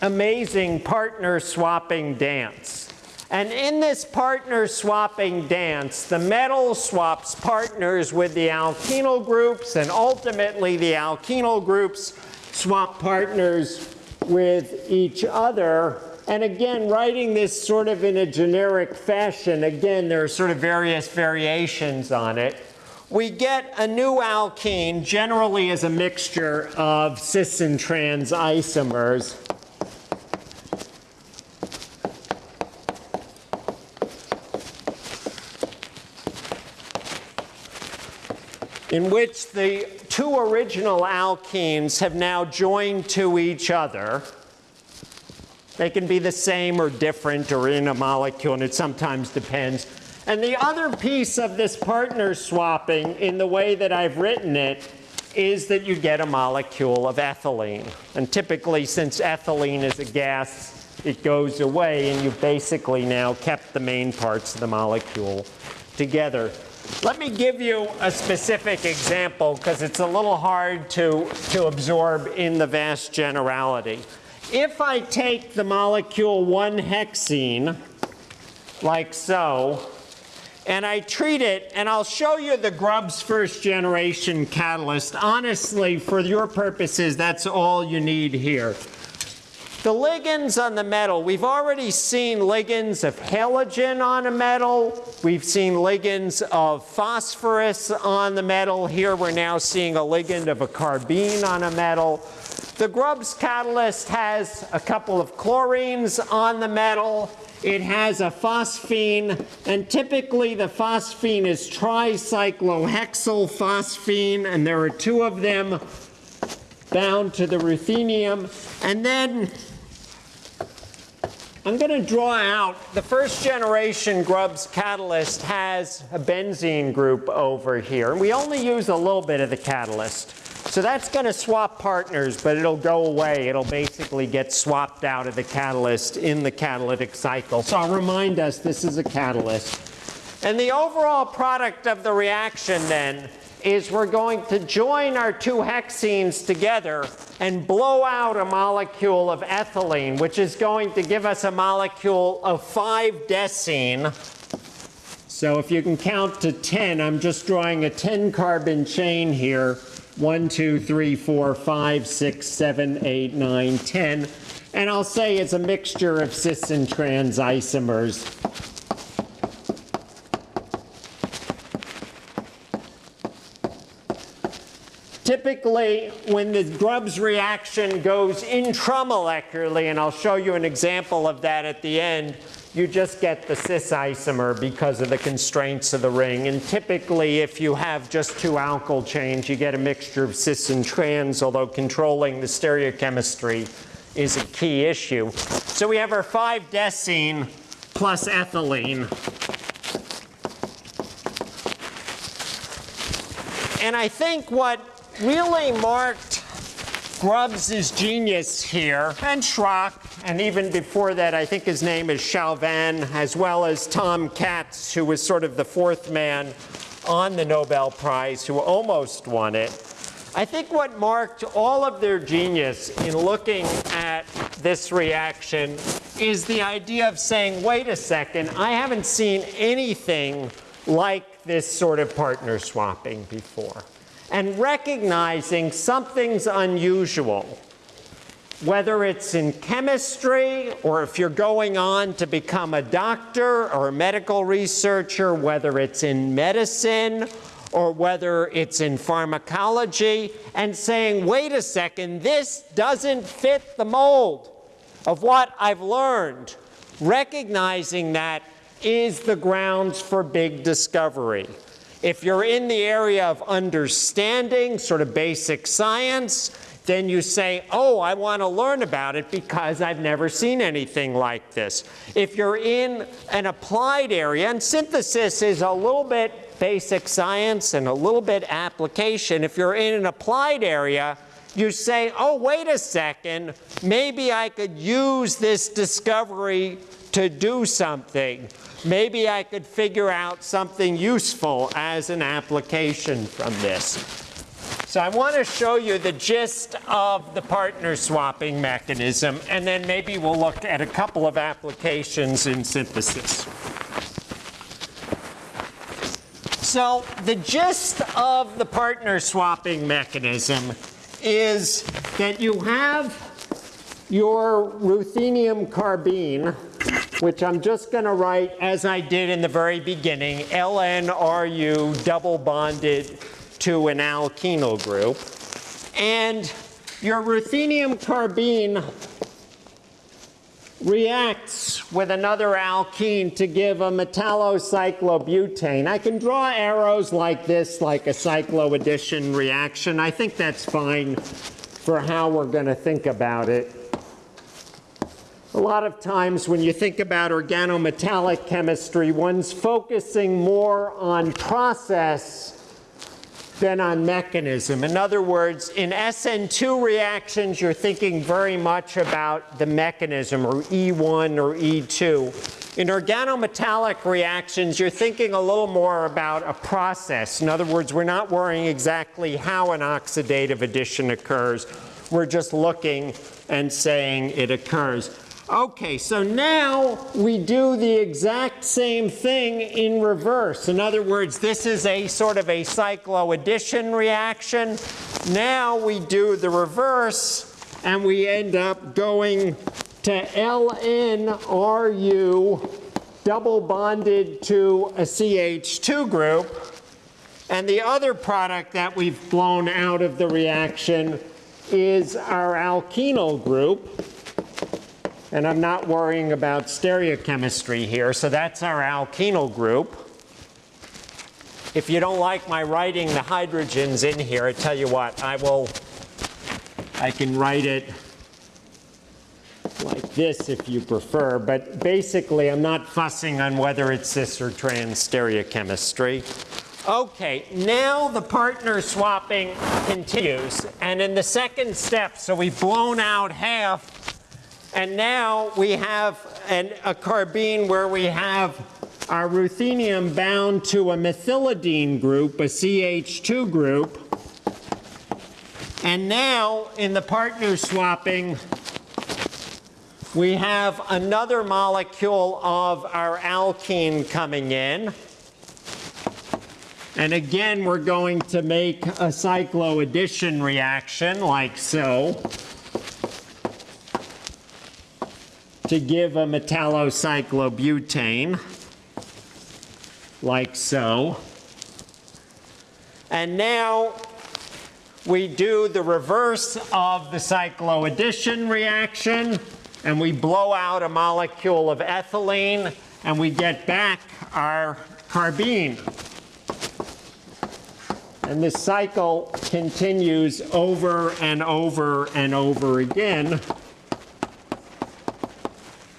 amazing partner swapping dance. And in this partner swapping dance, the metal swaps partners with the alkenyl groups, and ultimately the alkenyl groups swap partners with each other and again, writing this sort of in a generic fashion, again, there are sort of various variations on it. We get a new alkene, generally as a mixture of cis and trans isomers. In which the two original alkenes have now joined to each other. They can be the same or different or in a molecule, and it sometimes depends. And the other piece of this partner swapping in the way that I've written it is that you get a molecule of ethylene. And typically, since ethylene is a gas, it goes away, and you've basically now kept the main parts of the molecule together. Let me give you a specific example because it's a little hard to, to absorb in the vast generality. If I take the molecule 1-hexene, like so, and I treat it, and I'll show you the Grubbs first generation catalyst. Honestly, for your purposes, that's all you need here. The ligands on the metal, we've already seen ligands of halogen on a metal. We've seen ligands of phosphorus on the metal. Here we're now seeing a ligand of a carbene on a metal. The Grubbs catalyst has a couple of chlorines on the metal. It has a phosphine, and typically the phosphine is tricyclohexyl phosphine, and there are two of them bound to the ruthenium. And then I'm going to draw out the first generation Grubbs catalyst has a benzene group over here. And we only use a little bit of the catalyst. So that's going to swap partners, but it'll go away. It'll basically get swapped out of the catalyst in the catalytic cycle. So I'll remind us this is a catalyst. And the overall product of the reaction then is we're going to join our two hexenes together and blow out a molecule of ethylene, which is going to give us a molecule of 5-decene. So if you can count to 10, I'm just drawing a 10 carbon chain here. 1, 2, 3, 4, 5, 6, 7, 8, 9, 10. And I'll say it's a mixture of cis and trans isomers. Typically, when the Grubbs reaction goes intramolecularly, and I'll show you an example of that at the end, you just get the cis isomer because of the constraints of the ring. And typically, if you have just two alkyl chains, you get a mixture of cis and trans, although controlling the stereochemistry is a key issue. So we have our 5-decene plus ethylene. And I think what really marked Grubbs' genius here, and Schrock, and even before that, I think his name is Chauvin, as well as Tom Katz, who was sort of the fourth man on the Nobel Prize, who almost won it. I think what marked all of their genius in looking at this reaction is the idea of saying, wait a second, I haven't seen anything like this sort of partner swapping before. And recognizing something's unusual, whether it's in chemistry or if you're going on to become a doctor or a medical researcher, whether it's in medicine or whether it's in pharmacology, and saying, wait a second, this doesn't fit the mold of what I've learned. Recognizing that is the grounds for big discovery. If you're in the area of understanding, sort of basic science, then you say, oh, I want to learn about it because I've never seen anything like this. If you're in an applied area, and synthesis is a little bit basic science and a little bit application, if you're in an applied area, you say, oh, wait a second, maybe I could use this discovery to do something. Maybe I could figure out something useful as an application from this. So I want to show you the gist of the partner swapping mechanism, and then maybe we'll look at a couple of applications in synthesis. So the gist of the partner swapping mechanism is that you have your ruthenium carbene, which I'm just going to write as I did in the very beginning, LNRU double bonded to an alkenyl group. And your ruthenium carbene reacts with another alkene to give a metallocyclobutane. I can draw arrows like this, like a cycloaddition reaction. I think that's fine for how we're going to think about it. A lot of times when you think about organometallic chemistry, one's focusing more on process than on mechanism. In other words, in SN2 reactions, you're thinking very much about the mechanism, or E1 or E2. In organometallic reactions, you're thinking a little more about a process. In other words, we're not worrying exactly how an oxidative addition occurs. We're just looking and saying it occurs. Okay, so now we do the exact same thing in reverse. In other words, this is a sort of a cycloaddition reaction. Now we do the reverse and we end up going to LNRU double bonded to a CH2 group. And the other product that we've blown out of the reaction is our alkenyl group. And I'm not worrying about stereochemistry here. So that's our alkenyl group. If you don't like my writing the hydrogens in here, I tell you what, I will, I can write it like this if you prefer. But basically, I'm not fussing on whether it's cis or trans stereochemistry. Okay, now the partner swapping continues. And in the second step, so we've blown out half and now we have an, a carbene where we have our ruthenium bound to a methylidene group, a CH2 group. And now in the partner swapping, we have another molecule of our alkene coming in. And again, we're going to make a cycloaddition reaction like so. To give a metallocyclobutane, like so. And now we do the reverse of the cycloaddition reaction. and we blow out a molecule of ethylene, and we get back our carbene. And this cycle continues over and over and over again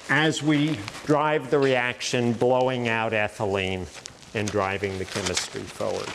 as we drive the reaction, blowing out ethylene and driving the chemistry forward.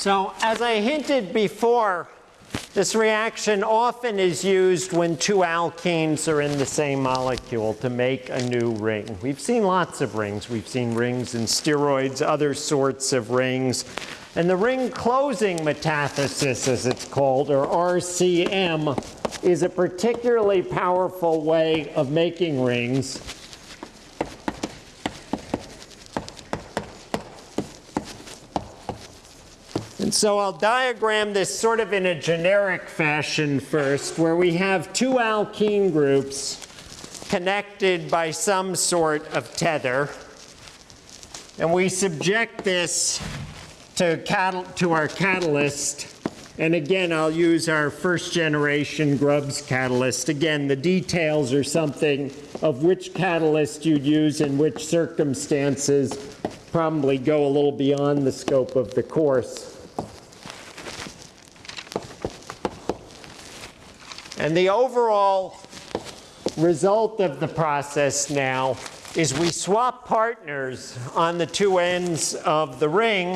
So as I hinted before, this reaction often is used when two alkenes are in the same molecule to make a new ring. We've seen lots of rings. We've seen rings in steroids, other sorts of rings. And the ring closing metathesis, as it's called, or RCM, is a particularly powerful way of making rings so I'll diagram this sort of in a generic fashion first, where we have two alkene groups connected by some sort of tether. And we subject this to, to our catalyst. And again, I'll use our first generation Grubbs catalyst. Again, the details are something of which catalyst you'd use in which circumstances probably go a little beyond the scope of the course. And the overall result of the process now is we swap partners on the two ends of the ring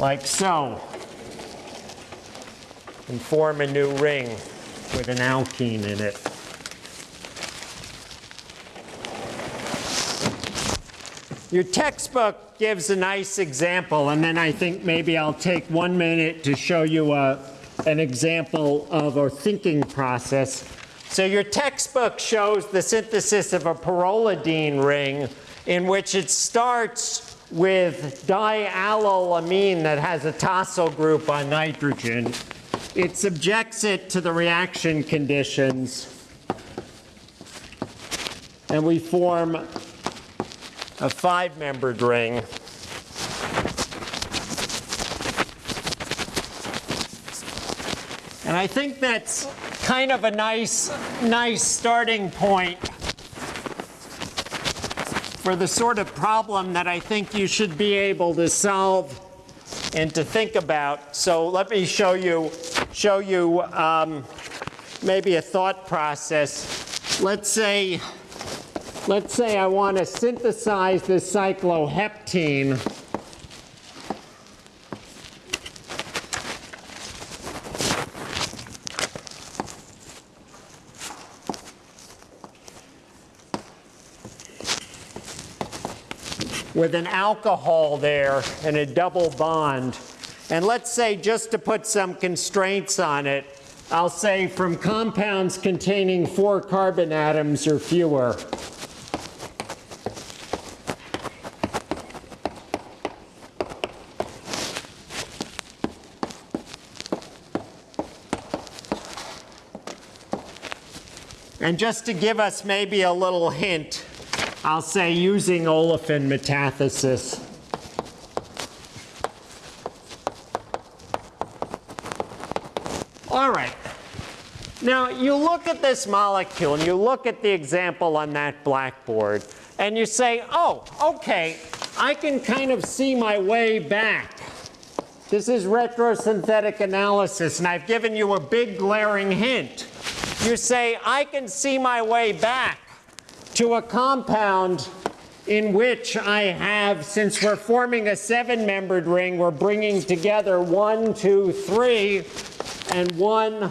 like so and form a new ring with an alkene in it. Your textbook gives a nice example, and then I think maybe I'll take one minute to show you a, uh, an example of a thinking process. So your textbook shows the synthesis of a pyrrolidine ring in which it starts with diallylamine that has a tosyl group on nitrogen. It subjects it to the reaction conditions, and we form a five-membered ring. And I think that's kind of a nice, nice starting point for the sort of problem that I think you should be able to solve and to think about. So let me show you, show you um, maybe a thought process. Let's say Let's say I want to synthesize this cycloheptene. with an alcohol there and a double bond. And let's say, just to put some constraints on it, I'll say from compounds containing four carbon atoms or fewer. And just to give us maybe a little hint, I'll say using olefin metathesis. All right. Now, you look at this molecule and you look at the example on that blackboard and you say, oh, okay, I can kind of see my way back. This is retrosynthetic analysis, and I've given you a big glaring hint you say, I can see my way back to a compound in which I have, since we're forming a seven-membered ring, we're bringing together one, two, three, and one,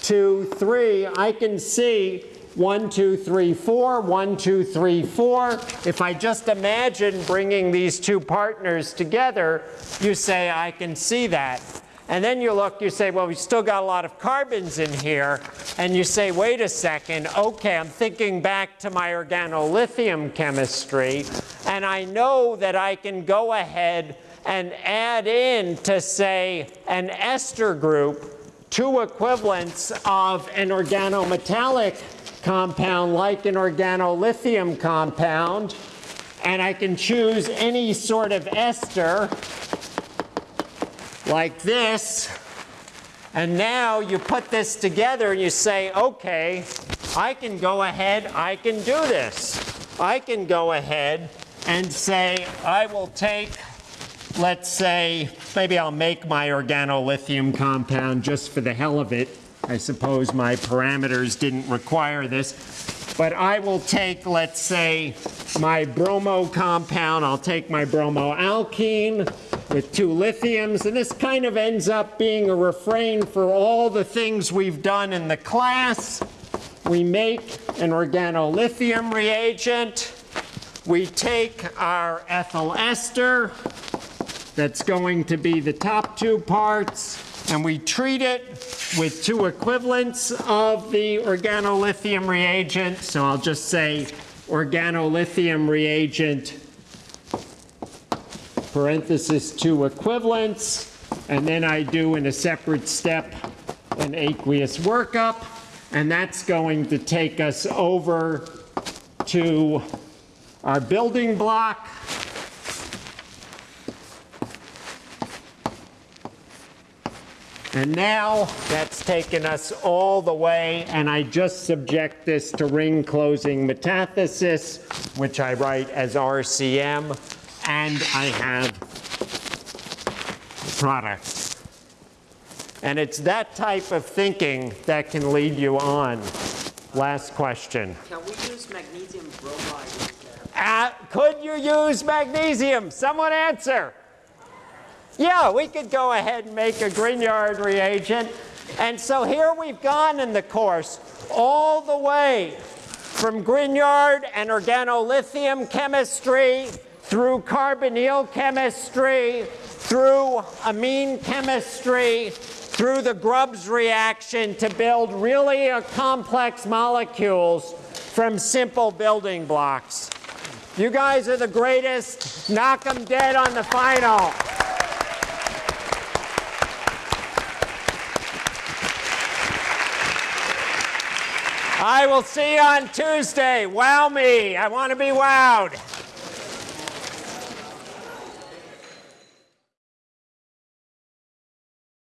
two, three. I can see one, two, three, four, one, two, three, four. If I just imagine bringing these two partners together, you say, I can see that. And then you look, you say, well, we've still got a lot of carbons in here. And you say, wait a second, okay, I'm thinking back to my organolithium chemistry. And I know that I can go ahead and add in to say an ester group two equivalents of an organometallic compound like an organolithium compound. And I can choose any sort of ester like this. And now you put this together and you say, okay, I can go ahead, I can do this. I can go ahead and say, I will take, let's say, maybe I'll make my organolithium compound just for the hell of it. I suppose my parameters didn't require this. But I will take, let's say, my bromo compound. I'll take my bromoalkene with two lithiums. And this kind of ends up being a refrain for all the things we've done in the class. We make an organolithium reagent. We take our ethyl ester, that's going to be the top two parts, and we treat it with two equivalents of the organolithium reagent. So I'll just say organolithium reagent, parenthesis two equivalents, and then I do in a separate step an aqueous workup, and that's going to take us over to our building block. And now that's taken us all the way, and I just subject this to ring closing metathesis, which I write as RCM, and I have product. And it's that type of thinking that can lead you on. Last question. Can we use magnesium bromide? Uh, could you use magnesium? Someone answer. Yeah, we could go ahead and make a Grignard reagent. And so here we've gone in the course all the way from Grignard and organolithium chemistry through carbonyl chemistry, through amine chemistry, through the Grubbs reaction to build really complex molecules from simple building blocks. You guys are the greatest. Knock them dead on the final. I will see you on Tuesday. Wow me. I want to be wowed.